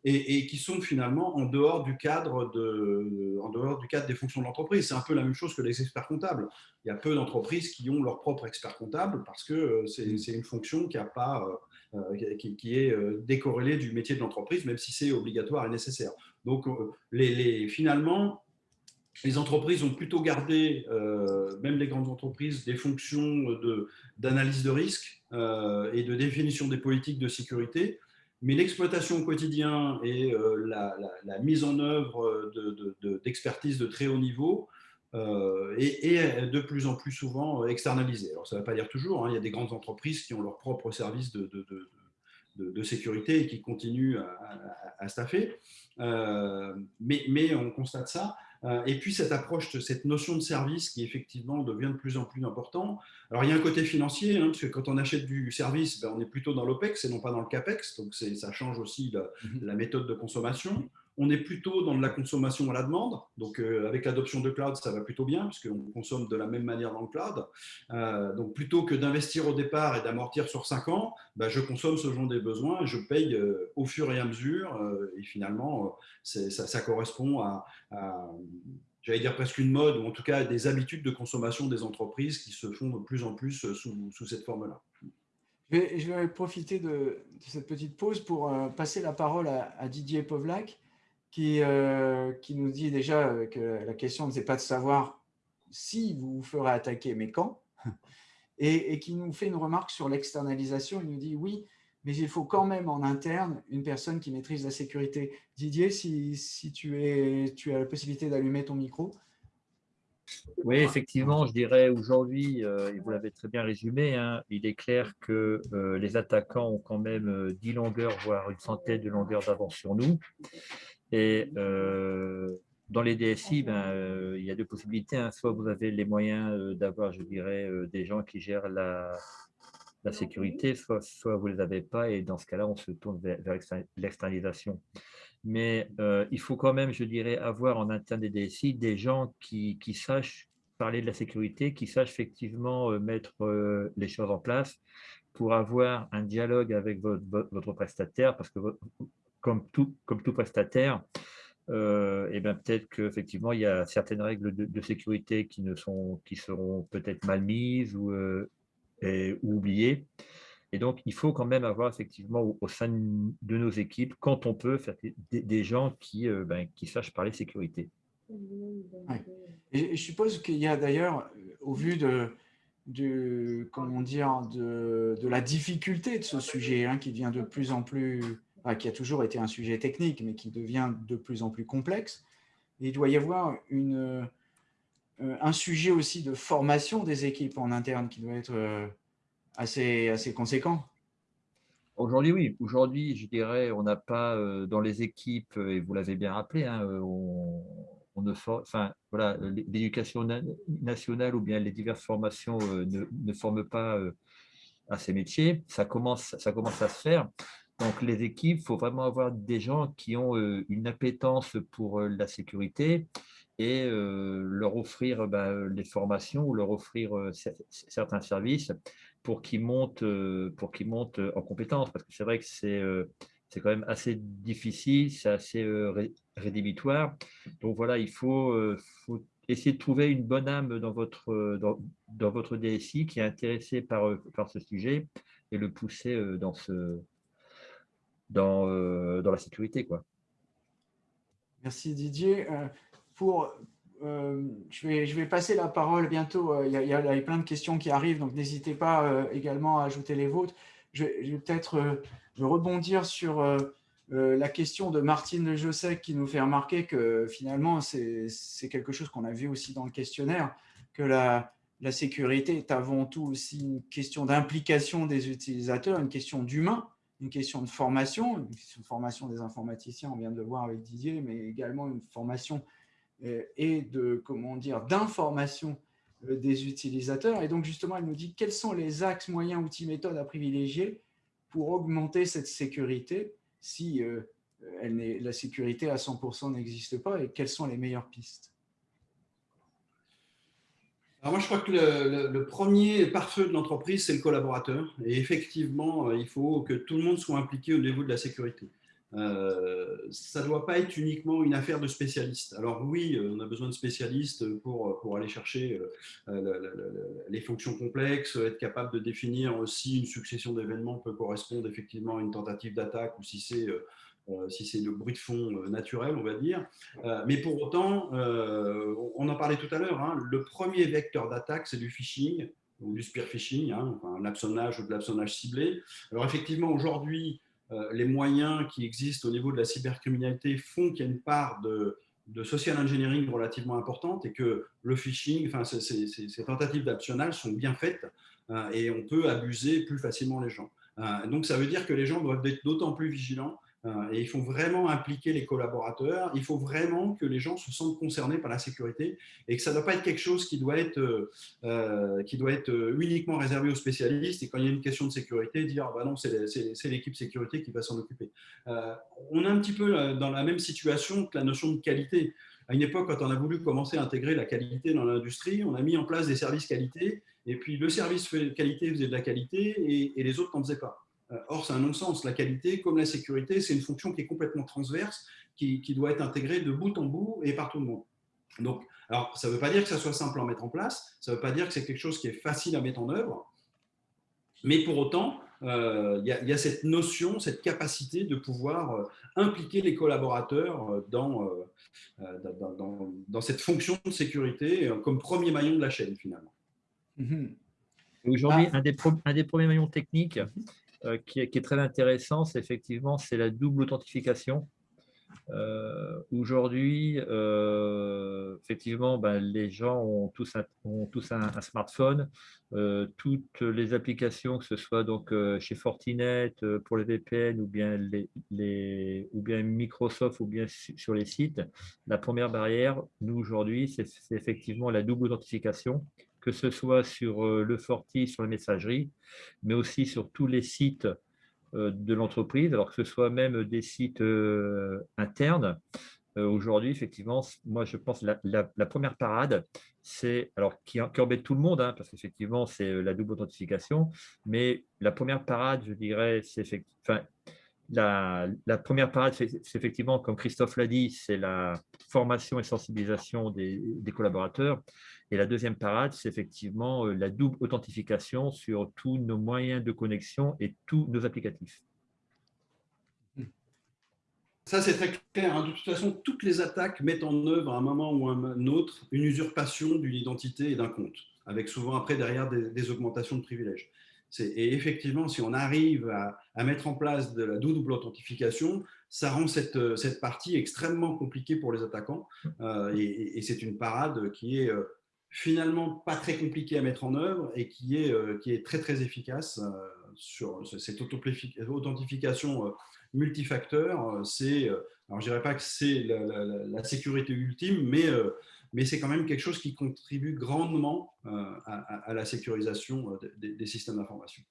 et, qui sont finalement en dehors du cadre, de, en dehors du cadre des fonctions de l'entreprise. C'est un peu la même chose que les experts comptables. Il y a peu d'entreprises qui ont leur propre expert comptable parce que euh, c'est une fonction qui a pas euh, qui, est euh, décorrélé du métier de l'entreprise, même si c'est obligatoire et nécessaire. Donc, euh, les, finalement, les entreprises ont plutôt gardé, même les grandes entreprises, des fonctions d'analyse de, risque et de définition des politiques de sécurité, mais l'exploitation au quotidien et la, mise en œuvre d'expertise de, très haut niveau euh, et, de plus en plus souvent externalisé. Alors, ça ne va pas dire toujours, hein, il y a des grandes entreprises qui ont leur propre service de, sécurité et qui continuent à, staffer, euh, mais, on constate ça. Euh, et puis cette approche, cette notion de service qui effectivement devient de plus en plus important. Alors il y a un côté financier, hein, parce que quand on achète du service, ben, on est plutôt dans l'OPEX et non pas dans le CAPEX, donc ça change aussi la, la méthode de consommation. On est plutôt dans de la consommation à la demande. Donc, euh, avec l'adoption de cloud, ça va plutôt bien, puisqu'on consomme de la même manière dans le cloud. Euh, donc, plutôt que d'investir au départ et d'amortir sur 5 ans, bah, je consomme ce dont j'ai besoin et je paye euh, au fur et à mesure. et finalement, ça, correspond à, j'allais dire presque une mode, ou en tout cas des habitudes de consommation des entreprises qui se font de plus en plus sous, cette forme-là. Je vais, profiter de, cette petite pause pour passer la parole à Didier Povlac qui, euh, qui nous dit déjà euh, que la question ne c'est pas de savoir si vous vous ferez attaquer, mais quand, et, qui nous fait une remarque sur l'externalisation. Il nous dit oui, mais il faut quand même en interne une personne qui maîtrise la sécurité. Didier, si, si tu, es, tu as la possibilité d'allumer ton micro. Oui, effectivement, je dirais aujourd'hui, euh, et vous l'avez très bien résumé, hein, il est clair que les attaquants ont quand même 10 longueurs, voire une centaine de longueurs d'avance sur nous. Et euh, dans les DSI, ben, euh, il y a deux possibilités. Hein. Soit vous avez les moyens euh, d'avoir, je dirais, des gens qui gèrent la, la sécurité, soit, soit vous ne les avez pas, et dans ce cas-là, on se tourne vers, l'externalisation. Mais il faut quand même, je dirais, avoir en interne des DSI des gens qui, qui sachent parler de la sécurité, qui sachent effectivement mettre les choses en place pour avoir un dialogue avec votre, votre prestataire, parce que comme tout, comme tout prestataire, euh, bien peut-être qu'effectivement, il y a certaines règles de, sécurité qui, ne sont, qui seront peut-être mal mises ou, euh, ou, oubliées. Et donc, il faut quand même avoir effectivement au, sein de nos équipes, quand on peut, des, gens qui, euh, ben, qui sachent parler sécurité. Et je suppose qu'il y a d'ailleurs, au vu de, de, comment dire, de, de, la difficulté de ce sujet hein, qui devient de plus en plus, qui a toujours été un sujet technique, mais qui devient de plus en plus complexe. Il doit y avoir euh, un sujet aussi de formation des équipes en interne qui doit être euh, assez, assez conséquent. Aujourd'hui, oui. Aujourd'hui, je dirais, on n'a pas euh, dans les équipes, et vous l'avez bien rappelé, hein, on, ne enfin, voilà, l'éducation nationale ou bien les diverses formations ne, ne, forment pas à ces métiers. Ça commence, ça commence à se faire. Donc, les équipes, il faut vraiment avoir des gens qui ont une appétence pour la sécurité et leur offrir bah, les formations ou leur offrir certains services pour qu'ils montent, pour qu'ils montent en compétences. Parce que c'est vrai que c'est c'est quand même assez difficile, c'est assez rédhibitoire. Donc voilà, il faut, essayer de trouver une bonne âme dans votre, dans, votre DSI qui est intéressé par, par ce sujet et le pousser dans, ce, dans, dans la sécurité. Quoi. Merci Didier. Pour, je, vais, je vais passer la parole bientôt. Il y, a, plein de questions qui arrivent, donc n'hésitez pas également à ajouter les vôtres. Je, vais peut-être rebondir sur la question de Martine de Jossec qui nous fait remarquer que finalement, c'est quelque chose qu'on a vu aussi dans le questionnaire, que la sécurité est avant tout aussi une question d'implication des utilisateurs, une question d'humain, une question de formation, une question de formation des informaticiens, on vient de le voir avec Didier, mais également une formation et de comment dire d'information des utilisateurs. Et donc justement, elle nous dit quels sont les axes, moyens, outils, méthodes à privilégier pour augmenter cette sécurité si euh, elle la sécurité à 100% n'existe pas et quelles sont les meilleures pistes? Alors moi, je crois que le, premier pare-feu de l'entreprise, c'est le collaborateur. Et effectivement, euh, il faut que tout le monde soit impliqué au niveau de la sécurité. Euh, ça ne doit pas être uniquement une affaire de spécialistes. Alors oui, on a besoin de spécialistes pour, pour aller chercher euh, les fonctions complexes, être capable de définir si une succession d'événements peut correspondre effectivement à une tentative d'attaque ou si c'est euh, si c'est le bruit de fond naturel, on va dire. mais pour autant, on en parlait tout à l'heure, hein, le premier vecteur d'attaque, c'est du phishing ou du spear phishing, hein, enfin, ou de l'absonnage ciblé. Alors effectivement, aujourd'hui, euh, les moyens qui existent au niveau de la cybercriminalité font qu'il y a une part de, social engineering relativement importante et que le phishing, enfin, ces, tentatives d'abtionnage sont bien faites euh, et on peut abuser plus facilement les gens. Euh, donc, ça veut dire que les gens doivent être d'autant plus vigilants euh, et il faut vraiment impliquer les collaborateurs. Il faut vraiment que les gens se sentent concernés par la sécurité et que ça ne doit pas être quelque chose qui doit être, euh, euh, qui doit être uniquement réservé aux spécialistes. Et quand il y a une question de sécurité, dire ah bah non, c'est l'équipe sécurité qui va s'en occuper. on est un petit peu dans la même situation que la notion de qualité. À une époque, quand on a voulu commencer à intégrer la qualité dans l'industrie, on a mis en place des services qualité. Et puis le service qualité faisait de la qualité et, et les autres n'en faisaient pas. Euh, or, c'est un non-sens. La qualité, comme la sécurité, c'est une fonction qui est complètement transverse, qui, doit être intégrée de bout en bout et par tout le monde. Donc, alors, ça ne veut pas dire que ça soit simple à mettre en place, ça ne veut pas dire que c'est quelque chose qui est facile à mettre en œuvre, mais pour autant, euh, il y, a cette notion, cette capacité de pouvoir euh, impliquer les collaborateurs dans, dans, cette fonction de sécurité comme premier maillon de la chaîne, finalement. Mhm. Aujourd'hui, ah. un, des un des premiers maillons techniques, euh, qui, est, très intéressant, c'est effectivement la double authentification. Euh, aujourd'hui, euh, effectivement, ben, les gens ont tous un, ont tous un, smartphone. toutes les applications, que ce soit donc chez Fortinet pour les VPN ou bien, les, ou bien Microsoft ou bien sur les sites, la première barrière, nous aujourd'hui, c'est effectivement la double authentification que ce soit sur euh, le Forti, sur la messagerie, mais aussi sur tous les sites euh, de l'entreprise, alors que ce soit même des sites euh, internes. Aujourd'hui, effectivement, moi, je pense la, la, première parade, c'est, alors qui, embête tout le monde, hein, parce qu'effectivement, c'est la double authentification, mais la première parade, je dirais, c'est effectivement, la, première parade, c'est effectivement, comme Christophe l'a dit, c'est la formation et sensibilisation des, des, collaborateurs. Et la deuxième parade, c'est effectivement euh, la double authentification sur tous nos moyens de connexion et tous nos applicatifs. Ça, c'est très clair. Hein. De toute façon, toutes les attaques mettent en œuvre à un moment ou à un autre une usurpation d'une identité et d'un compte. avec souvent après derrière des, augmentations de privilèges. Et effectivement, si on arrive à, mettre en place de la double authentification, ça rend cette, cette partie extrêmement compliquée pour les attaquants. et, et c'est une parade qui est finalement pas très compliquée à mettre en œuvre et qui est, qui est très très efficace sur cette authentification multifacteur. C'est, alors je dirais pas que c'est la, sécurité ultime, mais mais c'est quand même quelque chose qui contribue grandement à, la sécurisation des, systèmes d'information.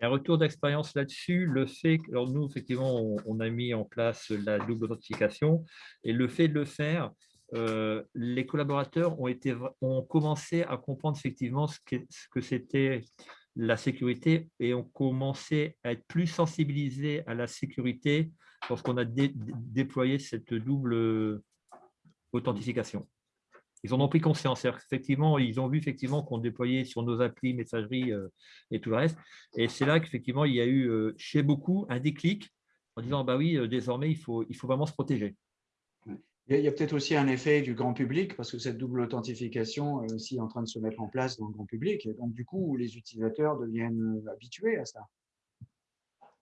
Un retour d'expérience là-dessus, le fait alors nous, effectivement, on, a mis en place la double authentification et le fait de le faire, les collaborateurs ont, commencé à comprendre effectivement ce que c'était la sécurité et ont commencé à être plus sensibilisés à la sécurité lorsqu'on a déployé cette double authentification ils en ont pris conscience. Effectivement, ils ont vu effectivement qu'on déployait sur nos applis, messagerie euh, et tout le reste. Et c'est là qu'effectivement, il y a eu euh, chez beaucoup un déclic en disant bah oui, euh, désormais, il faut, il faut vraiment se protéger. Il y a, peut-être aussi un effet du grand public, parce que cette double authentification est aussi en train de se mettre en place dans le grand public. Et donc, du coup, les utilisateurs deviennent habitués à ça.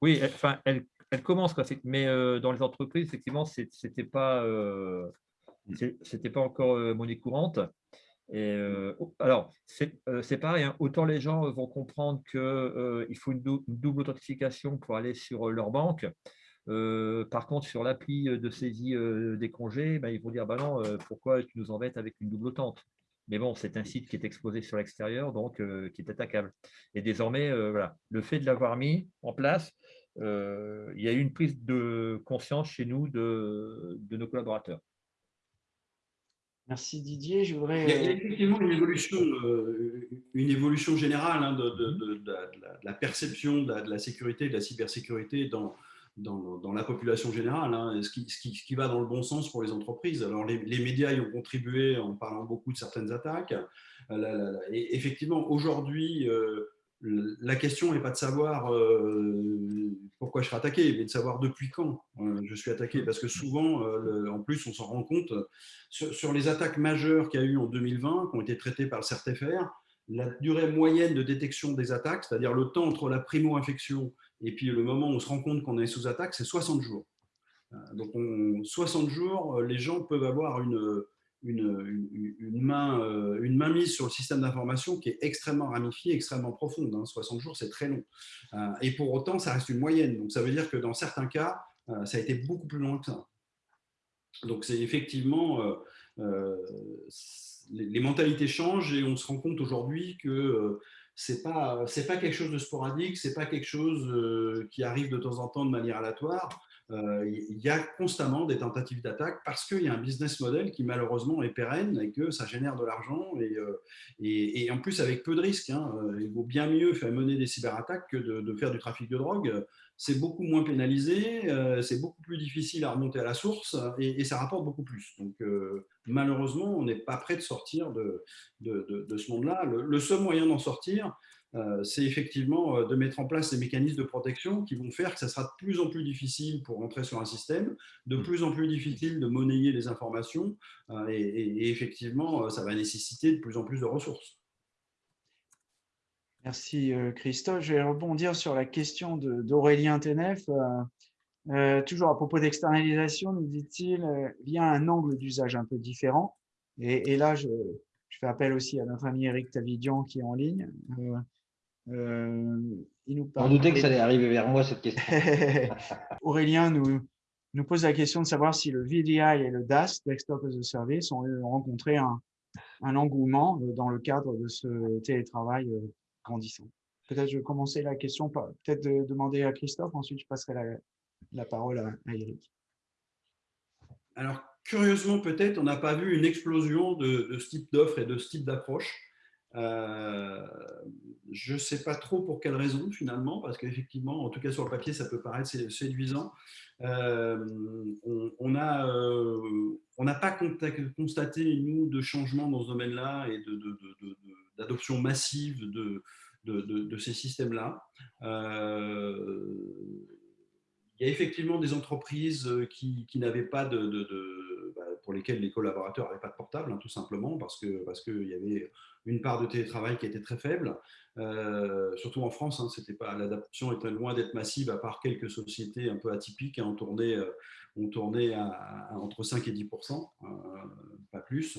Oui, enfin, elle, elle commence, mais dans les entreprises, effectivement, ce n'était pas c'était pas encore euh, monnaie courante. Et, euh, alors, euh, c'est pareil, hein. autant les gens vont comprendre qu'il faut une, double authentification pour aller sur leur banque. par contre, sur l'appli de saisie des congés, ben, ils vont dire bah non, pourquoi tu nous embêtes avec une double authente Mais bon, c'est un site qui est exposé sur l'extérieur, donc qui est attaquable. Et désormais, voilà, le fait de l'avoir mis en place, il y a eu une prise de conscience chez nous de nos collaborateurs. Merci Didier. Je voudrais... Il y a euh, effectivement une évolution, euh, une évolution générale de, la, perception de la, sécurité, de la cybersécurité dans, dans, la population générale, hein, ce, qui, ce, qui, va dans le bon sens pour les entreprises. Alors les, médias y ont contribué en parlant beaucoup de certaines attaques. Euh, et effectivement, aujourd'hui, la question n'est pas de savoir euh, pourquoi je serai attaqué, mais de savoir depuis quand euh, je suis attaqué. Parce que souvent, euh, en plus, on s'en rend compte, sur, les attaques majeures qu'il y a eu en 2020, qui ont été traitées par le CERTFR, la durée moyenne de détection des attaques, c'est-à-dire le temps entre la primo-infection et puis le moment où on se rend compte qu'on est sous attaque, c'est 60 jours. Donc, 60 jours, les gens peuvent avoir une, une, main, euh, une main mise sur le système d'information qui est extrêmement ramifiée, extrêmement profonde. 60 hein. jours, c'est très long. Euh, et pour autant, ça reste une moyenne. Donc, ça veut dire que dans certains cas, euh, ça a été beaucoup plus loin que ça. Donc, c'est effectivement, les, mentalités changent et on se rend compte aujourd'hui que c'est pas c'est pas quelque chose de sporadique, c'est pas quelque chose qui arrive de temps en temps de manière aléatoire. Euh, il y a constamment des tentatives d'attaque parce qu'il y a un business model qui malheureusement est pérenne et que ça génère de l'argent et, euh, en plus avec peu de risques. Hein. Euh, il vaut bien mieux faire mener des cyberattaques que de, faire du trafic de drogue. C'est beaucoup moins pénalisé, c'est beaucoup plus difficile à remonter à la source et, ça rapporte beaucoup plus. Donc malheureusement, on n'est pas prêt de sortir de, ce monde-là. Le, seul moyen d'en sortir, euh, c'est effectivement euh, de mettre en place ces mécanismes de protection qui vont faire que ça sera de plus en plus difficile pour rentrer sur un système, de plus en plus difficile de monnayer les informations, euh, et, effectivement, ça va nécessiter de plus en plus de ressources. Merci Christophe. Je vais rebondir sur la question d'Aurélien Tenef. toujours à propos d'externalisation, nous dit-il, via un angle d'usage un peu différent. Et, là, je, fais appel aussi à notre ami Eric Tavidian qui est en ligne. Euh, il nous On doutait que ça allait arriver vers moi, cette question. Aurélien nous, nous pose la question de savoir si le VDI et le DAS, Desktop as a Service, ont rencontré un, un engouement euh, dans le cadre de ce télétravail euh, grandissant. Peut-être je vais commencer la question, peut-être de demander à Christophe, ensuite je passerai la, la parole à, à Eric. Alors, curieusement, peut-être, on n'a pas vu une explosion de, de ce type d'offres et de ce type d'approche. Euh, je ne sais pas trop pour quelle raison finalement, parce qu'effectivement, en tout cas sur le papier, ça peut paraître séduisant. Euh, on n'a euh, pas constaté, nous, de changement dans ce domaine-là et d'adoption massive de, ces systèmes-là. il y a effectivement des entreprises qui, n'avaient pas de, pour lesquelles les collaborateurs n'avaient pas de portable, hein, tout simplement, parce qu'il parce que y avait une part de télétravail qui était très faible. surtout en France, hein, l'adaptation était loin d'être massive, à part quelques sociétés un peu atypiques, hein, on tournait, on tournait à, entre 5 et 10% pas plus.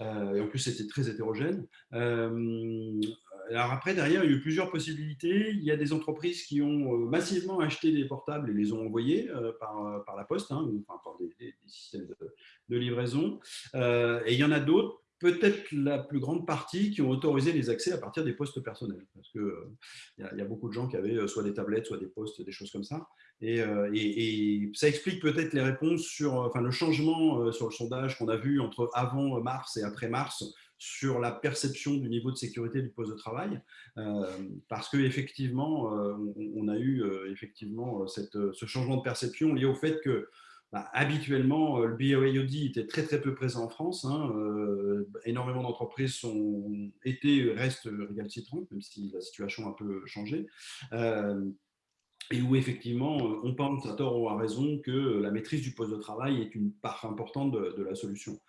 et en plus, c'était très hétérogène. alors après, derrière, il y a eu plusieurs possibilités. Il y a des entreprises qui ont massivement acheté des portables et les ont envoyés par, la poste, hein, enfin, par des, systèmes de livraison. et il y en a d'autres peut-être la plus grande partie qui ont autorisé les accès à partir des postes personnels. Parce qu'il euh, y, a beaucoup de gens qui avaient euh, soit des tablettes, soit des postes, des choses comme ça. Et, euh, ça explique peut-être les réponses sur enfin, le changement sur le sondage qu'on a vu entre avant mars et après mars sur la perception du niveau de sécurité du poste de travail, parce qu'effectivement, on, on, a eu effectivement ce changement de perception lié au fait que bah, habituellement, euh, le BOAOD était très très peu présent en France. Hein, euh, énormément d'entreprises sont été restent récalcitrantes, même si la situation a un peu changé. Euh, et où effectivement, on pense à tort ou à raison que la maîtrise du poste de travail est une part importante de, la solution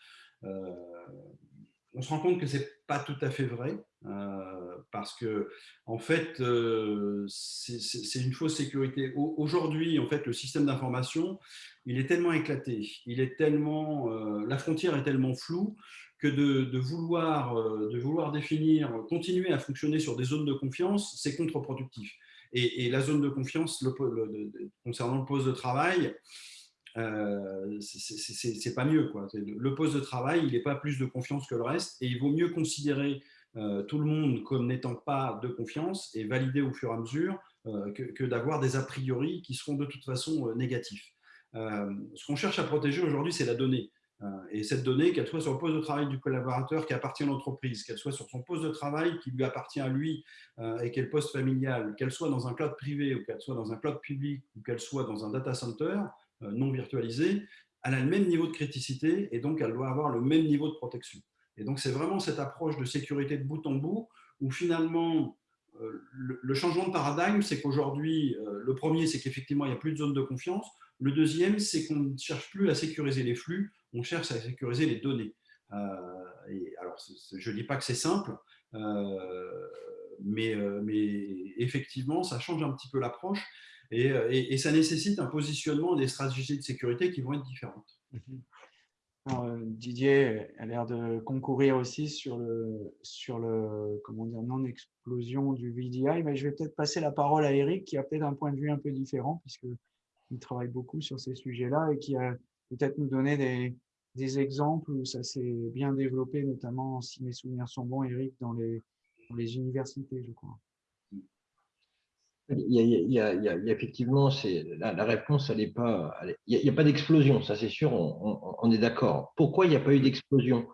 on se rend compte que ce n'est pas tout à fait vrai, euh, parce que en fait, euh, c'est une fausse sécurité. Aujourd'hui, en fait, le système d'information, il est tellement éclaté, il est tellement, euh, la frontière est tellement floue que de, vouloir, de vouloir définir, continuer à fonctionner sur des zones de confiance, c'est contre-productif. Et, la zone de confiance concernant le poste de travail, euh, c'est pas mieux. Quoi. Le poste de travail, il n'est pas plus de confiance que le reste et il vaut mieux considérer euh, tout le monde comme n'étant pas de confiance et valider au fur et à mesure euh, que, d'avoir des a priori qui seront de toute façon négatifs. ce qu'on cherche à protéger aujourd'hui, c'est la donnée. et cette donnée, qu'elle soit sur le poste de travail du collaborateur qui appartient à l'entreprise, qu'elle soit sur son poste de travail qui lui appartient à lui et qu'elle poste familial, qu'elle soit dans un cloud privé ou qu'elle soit dans un cloud public ou qu'elle soit dans un data center, euh, non virtualisée, elle a le même niveau de criticité et donc elle doit avoir le même niveau de protection. Et donc c'est vraiment cette approche de sécurité de bout en bout où finalement euh, le, changement de paradigme, c'est qu'aujourd'hui, euh, le premier, c'est qu'effectivement, il n'y a plus de zone de confiance. Le deuxième, c'est qu'on ne cherche plus à sécuriser les flux, on cherche à sécuriser les données. et alors, je ne dis pas que c'est simple, mais effectivement, ça change un petit peu l'approche. Euh, et, ça nécessite un positionnement des stratégies de sécurité qui vont être différentes. Mhm. Euh, Didier a l'air de concourir aussi sur le, sur le comment dire, non-explosion du VDI, mais je vais peut-être passer la parole à Eric qui a peut-être un point de vue un peu différent puisqu'il travaille beaucoup sur ces sujets-là et qui va peut-être nous donner des, des, exemples où ça s'est bien développé, notamment si mes souvenirs sont bons, Eric, dans les, dans les universités, je crois. Il y, a, effectivement, la, la, réponse, elle n'est pas. Il n'y a, pas d'explosion, ça c'est sûr, on, est d'accord. Pourquoi il n'y a pas eu d'explosion?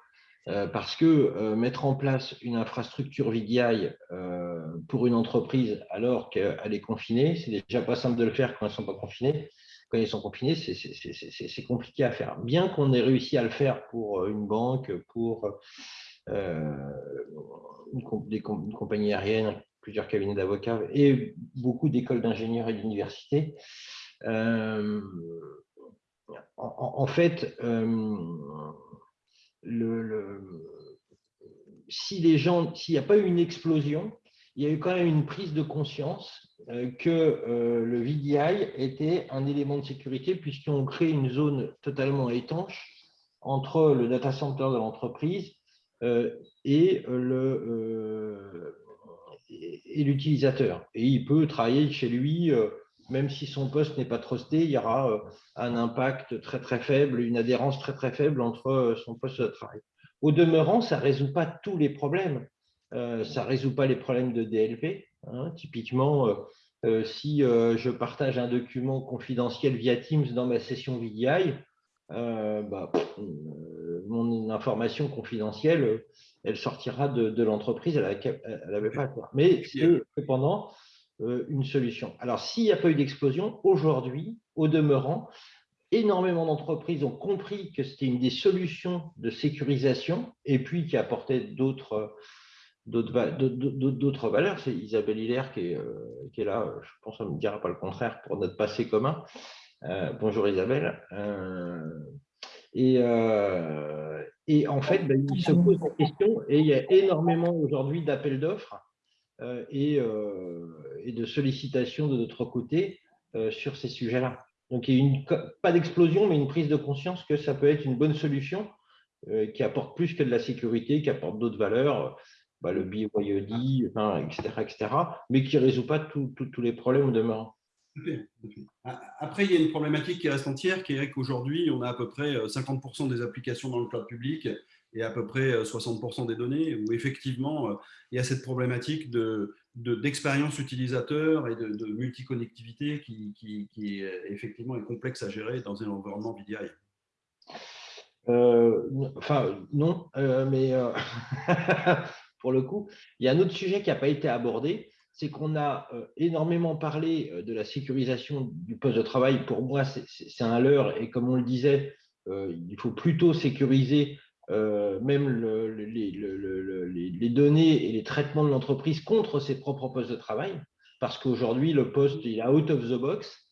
Euh, Parce que euh, mettre en place une infrastructure VDI euh, pour une entreprise alors qu'elle est confinée, c'est déjà pas simple de le faire quand ne sont pas confinés. Quand ils sont confinés, c'est compliqué à faire. Bien qu'on ait réussi à le faire pour une banque, pour une, une compagnie aérienne plusieurs cabinets d'avocats et beaucoup d'écoles d'ingénieurs et d'universités. Euh, en, fait, euh, si les gens, s'il n'y a pas eu une explosion, il y a eu quand même une prise de conscience euh, que le VDI était un élément de sécurité puisqu'on crée une zone totalement étanche entre le data center de l'entreprise et le, et, l'utilisateur. Et il peut travailler chez lui, euh, même si son poste n'est pas trusté, il y aura euh, un impact très très faible, une adhérence très très faible entre euh, son poste de travail. Au demeurant, ça ne résout pas tous les problèmes. ça ne résout pas les problèmes de DLP. Hein. Typiquement, si je partage un document confidentiel via Teams dans ma session VDI, bah, mon information confidentielle, elle sortira de, l'entreprise, elle n'avait pas à quoi. Mais c'est cependant euh, une solution. Alors, s'il n'y a pas eu d'explosion, aujourd'hui, au demeurant, énormément d'entreprises ont compris que c'était une des solutions de sécurisation et puis qui apportait d'autres d'autres valeurs. C'est Isabelle Hilaire qui est, euh, qui est, là, je pense qu'on ne me dira pas le contraire pour notre passé commun. Euh, bonjour Isabelle. Et, et en fait, ben, il se pose la question et il y a énormément aujourd'hui d'appels d'offres et, et, de sollicitations de notre côté sur ces sujets-là. Donc, il y a une, pas d'explosion, mais une prise de conscience que ça peut être une bonne solution qui apporte plus que de la sécurité, qui apporte d'autres valeurs, bah, le BYOD, enfin, etc., etc., mais qui ne résout pas tous les problèmes demeurant. Après, il y a une problématique qui reste entière, qui est qu'aujourd'hui, on a à peu près 50% des applications dans le cloud public et à peu près 60% des données, où effectivement, il y a cette problématique d'expérience de, utilisateur et de, de multiconnectivité qui, qui, effectivement est complexe à gérer dans un environnement VDI. Euh, enfin, non, euh, mais euh, pour le coup, il y a un autre sujet qui n'a pas été abordé, c'est qu'on a énormément parlé de la sécurisation du poste de travail. Pour moi, c'est un leurre et comme on le disait, il faut plutôt sécuriser même les, données et les traitements de l'entreprise contre ses propres postes de travail, parce qu'aujourd'hui, le poste il est out of the box.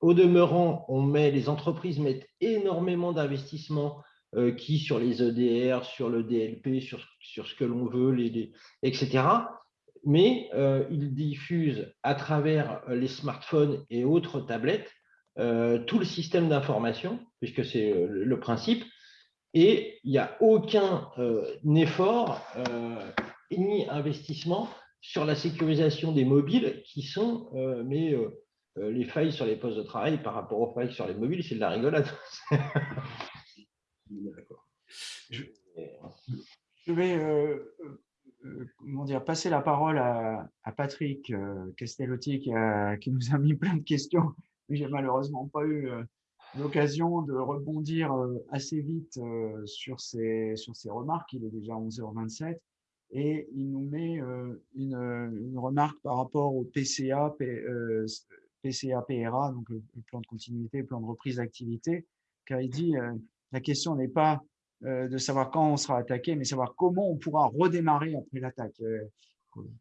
Au demeurant, on met, les entreprises mettent énormément d'investissements euh, qui sur les EDR, sur le DLP, sur, sur ce que l'on veut, les, etc. Mais euh, ils diffusent à travers les smartphones et autres tablettes euh, tout le système d'information, puisque c'est le principe, et il n'y a aucun effort ni investissement sur la sécurisation des mobiles qui sont mais, les failles sur les postes de travail par rapport aux failles sur les mobiles, c'est de la rigolade. Je, vais euh, euh, comment dire, passer la parole à, Patrick euh, Castellotti qui, nous a mis plein de questions, j'ai malheureusement pas eu l'occasion de rebondir assez vite sur ces, sur remarques. Il est déjà 11h27 et il nous met une, une remarque par rapport au PCA, PCA PRA, donc le, plan de continuité, le plan de reprise d'activité, car il dit la question n'est pas euh, de savoir quand on sera attaqué, mais savoir comment on pourra redémarrer après l'attaque. Euh,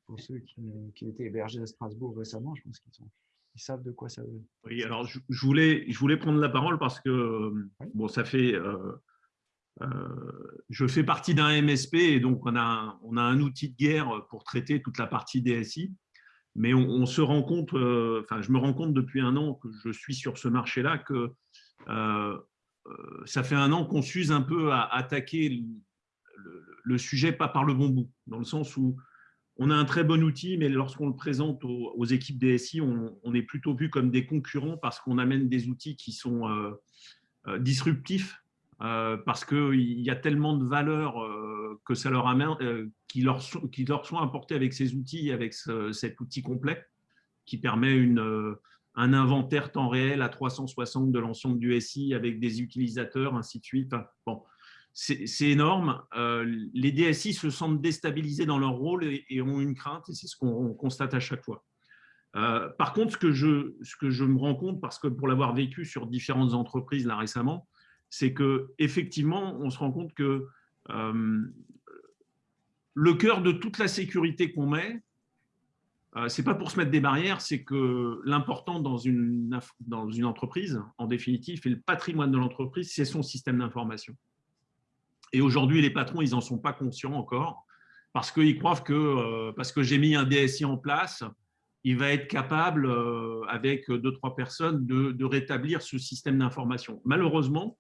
pour, ceux qui, étaient hébergés à Strasbourg récemment, je pense qu'ils ils savent de quoi ça veut. Oui, alors je, voulais, je voulais prendre la parole parce que bon, ça fait. Euh, je fais partie d'un MSP et donc on a, on a un outil de guerre pour traiter toute la partie DSI. Mais on, se rend compte, enfin, je me rends compte depuis un an que je suis sur ce marché-là que euh, ça fait un an qu'on s'use un peu à attaquer le, sujet pas par le bon bout, dans le sens où on a un très bon outil, mais lorsqu'on le présente aux, équipes DSI, on, on, est plutôt vu comme des concurrents parce qu'on amène des outils qui sont euh, euh, disruptifs, parce qu'il y a tellement de valeurs que ça leur amène, qui, leur sont, qui leur sont apportées avec ces outils, avec cet outil complet, qui permet une un inventaire temps réel à 360 de l'ensemble du SI avec des utilisateurs, ainsi de suite. bon, c'est énorme. Euh, les DSI se sentent déstabilisés dans leur rôle et, ont une crainte, et c'est ce qu'on constate à chaque fois. Euh, par contre, ce que, je, ce que je me rends compte, parce que pour l'avoir vécu sur différentes entreprises là récemment, c'est que effectivement, on se rend compte que euh, le cœur de toute la sécurité qu'on met, c'est pas pour se mettre des barrières, c'est que l'important dans une, entreprise, en définitive, et le patrimoine de l'entreprise, c'est son système d'information. Et aujourd'hui, les patrons, ils n'en sont pas conscients encore, parce qu'ils croient que euh, parce que j'ai mis un DSI en place, il va être capable, euh, avec deux, trois personnes, de rétablir ce système d'information. Malheureusement,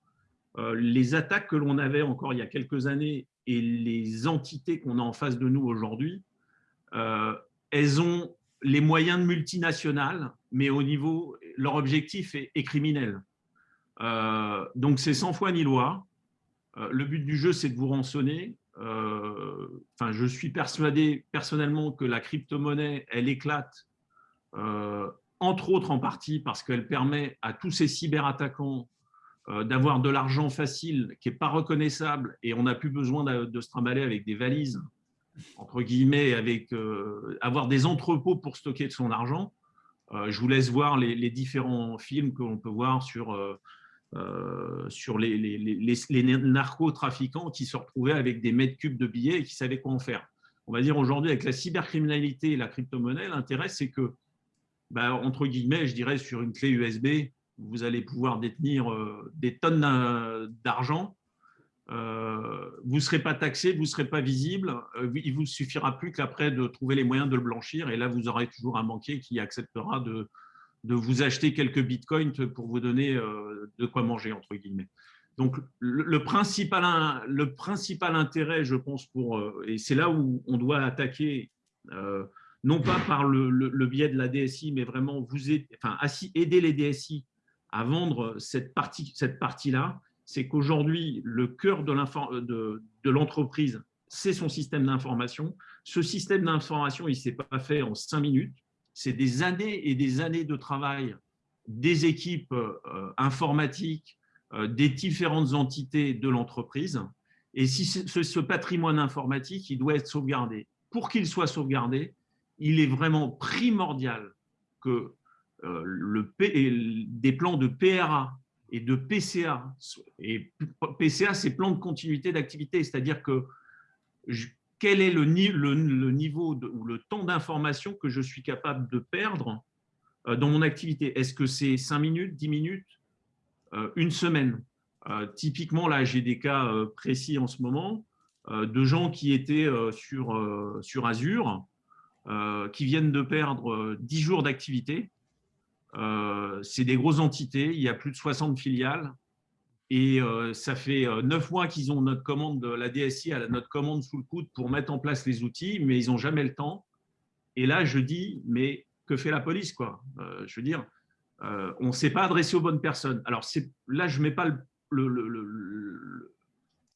les attaques que l'on avait encore il y a quelques années et les entités qu'on a en face de nous aujourd'hui, elles ont les moyens de multinationales, mais au niveau, leur objectif est, criminel. Euh, donc c'est sans foi ni loi. Euh, le but du jeu, c'est de vous rançonner. Euh, je suis persuadé personnellement que la crypto-monnaie, elle éclate, entre autres en partie parce qu'elle permet à tous ces cyberattaquants d'avoir de l'argent facile qui n'est pas reconnaissable et on n'a plus besoin de, de se trimballer avec des valises entre guillemets, avec euh, avoir des entrepôts pour stocker de son argent. Euh, je vous laisse voir les, différents films que l'on peut voir sur, euh, sur les, les, les, narcotrafiquants qui se retrouvaient avec des mètres cubes de billets et qui savaient quoi en faire. On va dire aujourd'hui, avec la cybercriminalité et la crypto-monnaie, l'intérêt, c'est que, bah, entre guillemets, je dirais sur une clé USB, vous allez pouvoir détenir des tonnes d'argent, euh, vous ne serez pas taxé, vous ne serez pas visible, euh, il vous suffira plus qu'après de trouver les moyens de le blanchir, et là, vous aurez toujours un banquier qui acceptera de, de vous acheter quelques bitcoins pour vous donner de quoi manger, entre guillemets. Donc, le, principal, le principal intérêt, je pense, pour, et c'est là où on doit attaquer non pas par le, biais de la DSI, mais vraiment vous aider, les DSI à vendre cette partie-là, cette partie c'est qu'aujourd'hui, le cœur de l'entreprise, c'est son système d'information. Ce système d'information, il ne s'est pas fait en cinq minutes. C'est des années et des années de travail des équipes euh, informatiques, euh, des différentes entités de l'entreprise. Et si ce, patrimoine informatique, il doit être sauvegardé. Pour qu'il soit sauvegardé, il est vraiment primordial que euh, des plans de PRA et de PCA, et PCA, c'est plan de continuité d'activité, c'est-à-dire que quel est le, niveau ou le temps d'information que je suis capable de perdre euh, dans mon activité? Est-ce que c'est 5 minutes, 10 minutes, euh, une semaine? Typiquement, là, j'ai des cas précis en ce moment de gens qui étaient sur, sur Azure, euh, qui viennent de perdre 10 euh, jours d'activité. Euh, c'est des grosses entités, il y a plus de 60 filiales. Et ça fait 9 mois qu'ils ont notre commande, la DSI a notre commande sous le coude pour mettre en place les outils, mais ils n'ont jamais le temps. Et là, je dis, mais que fait la police quoi? Je veux dire, on ne s'est pas adressé aux bonnes personnes. Alors là, je ne mets pas le, le,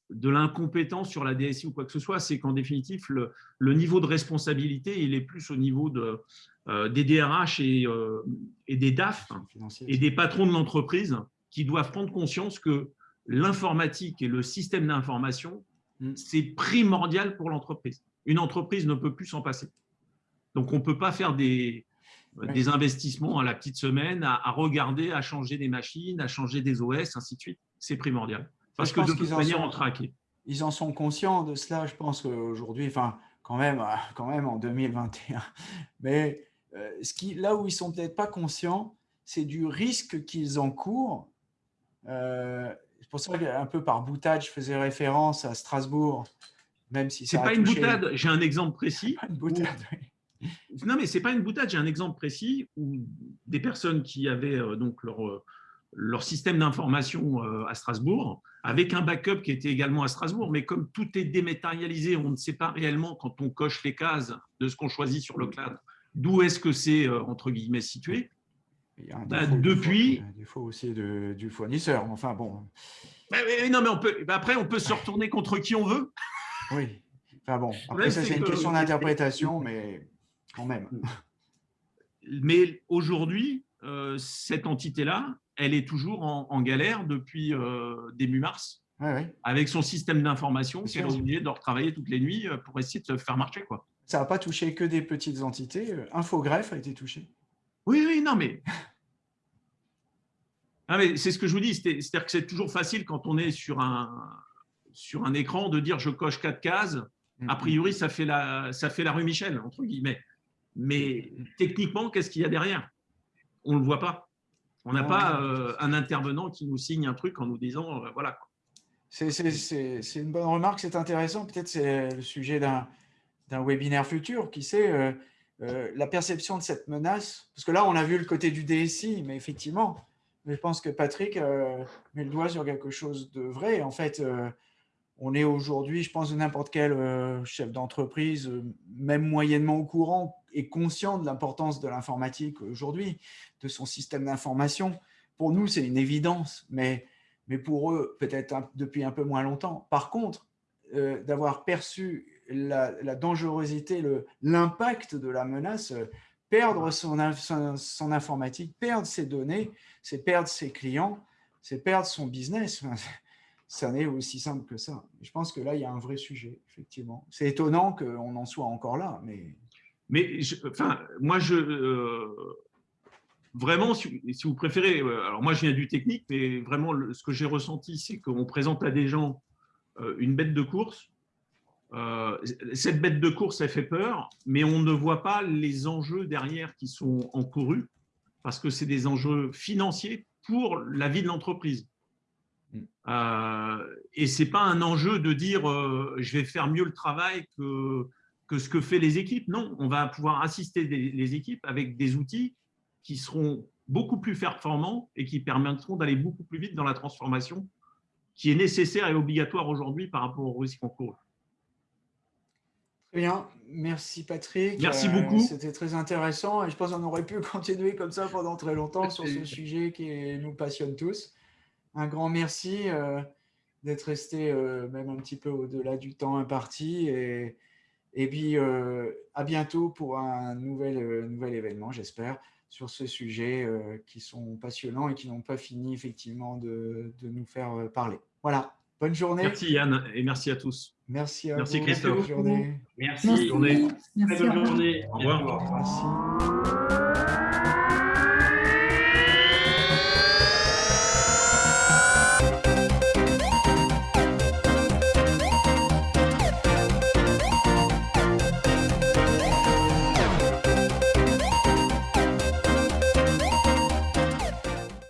de l'incompétence sur la DSI ou quoi que ce soit, c'est qu'en définitive, le, niveau de responsabilité, il est plus au niveau de, euh, des DRH euh, et, des DAF et des patrons de l'entreprise qui doivent prendre conscience que l'informatique et le système d'information, mm. c'est primordial pour l'entreprise. Une entreprise ne peut plus s'en passer. Donc, on ne peut pas faire des, des investissements à la petite semaine, à, à regarder, à changer des machines, à changer des OS, ainsi de suite. C'est primordial. Parce que de toute manière, on traque. Ils en sont conscients de cela, je pense qu'aujourd'hui, enfin, quand même, euh, quand même en 2021. Mais euh, ce qui, là où ils sont peut-être pas conscients, c'est du risque qu'ils encourent. Euh, c'est pour ça qu'un peu par boutade, je faisais référence à Strasbourg, même si c'est pas une boutade. J'ai un exemple précis. Pas une boutade, Non, mais c'est pas une boutade. J'ai un exemple précis où des personnes qui avaient donc leur leur système d'information euh, à Strasbourg, avec un backup qui était également à Strasbourg. Mais comme tout est dématérialisé, on ne sait pas réellement, quand on coche les cases de ce qu'on choisit sur le cloud, d'où est-ce que c'est, euh, entre guillemets, situé? Il y a un bah, depuis, défaut, aussi de, du fournisseur. Enfin bon. non, mais on peut, bah, après, on peut se retourner contre qui on veut. Oui. Enfin bon, après, ça, c'est une question d'interprétation, mais quand même. Mais aujourd'hui, euh, cette entité-là, elle est toujours en, galère depuis euh, début mars, avec son système d'information qu'elle est obligée de retravailler toutes les nuits euh, pour essayer de faire marcher. Quoi. Ça n'a pas touché que des petites entités. Infogreffe a été touché. Oui, oui, non, mais ah, mais c'est ce que je vous dis, c'est-à-dire que c'est toujours facile quand on est sur un, sur un écran de dire je coche quatre cases. A priori, ça fait la, ça fait la rue Michel, entre guillemets. Mais techniquement, qu'est-ce qu'il y a derrière? On ne le voit pas. On n'a pas euh, un intervenant qui nous signe un truc en nous disant euh, voilà. C'est une bonne remarque, c'est intéressant. Peut-être c'est le sujet d'un webinaire futur. Qui sait, euh, la perception de cette menace Parce que là, on a vu le côté du DSI, mais effectivement, je pense que Patrick met le doigt sur quelque chose de vrai. En fait, on est aujourd'hui, je pense, n'importe quel chef d'entreprise, même moyennement au courant, est conscient de l'importance de l'informatique aujourd'hui, de son système d'information. Pour nous, c'est une évidence, mais, mais pour eux, peut-être depuis un peu moins longtemps. Par contre, euh, d'avoir perçu la, dangerosité, l'impact de la menace, perdre son, son, informatique, perdre ses données, c'est perdre ses clients, c'est perdre son business. Ça n'est aussi simple que ça. Je pense que là, il y a un vrai sujet, effectivement. C'est étonnant qu'on en soit encore là, mais… Mais enfin, moi, je, euh, vraiment, si, vous préférez, euh, alors moi je viens du technique, mais vraiment ce que j'ai ressenti, c'est qu'on présente à des gens euh, une bête de course. cette bête de course, elle fait peur, mais on ne voit pas les enjeux derrière qui sont encourus, parce que c'est des enjeux financiers pour la vie de l'entreprise. Mm. Euh, et ce n'est pas un enjeu de dire euh, je vais faire mieux le travail que, que ce que fait les équipes. Non, on va pouvoir assister les équipes avec des outils qui seront beaucoup plus performants et qui permettront d'aller beaucoup plus vite dans la transformation qui est nécessaire et obligatoire aujourd'hui par rapport au risque en cours. Très bien, merci Patrick. Merci Euh, beaucoup. C'était très intéressant et je pense qu'on aurait pu continuer comme ça pendant très longtemps sur ce sujet qui nous passionne tous. Un grand merci euh, d'être resté euh, même un petit peu au-delà du temps imparti et, et puis euh, à bientôt pour un nouvel, euh, nouvel événement, j'espère, sur ce sujet euh, qui sont passionnants et qui n'ont pas fini effectivement de, de nous faire parler. Voilà, bonne journée. Merci Yann et merci à tous. Merci à Merci, vous. Christophe. Bonne journée. Merci. Bonne journée. Très Merci. bonne au revoir. journée. Au revoir. Merci.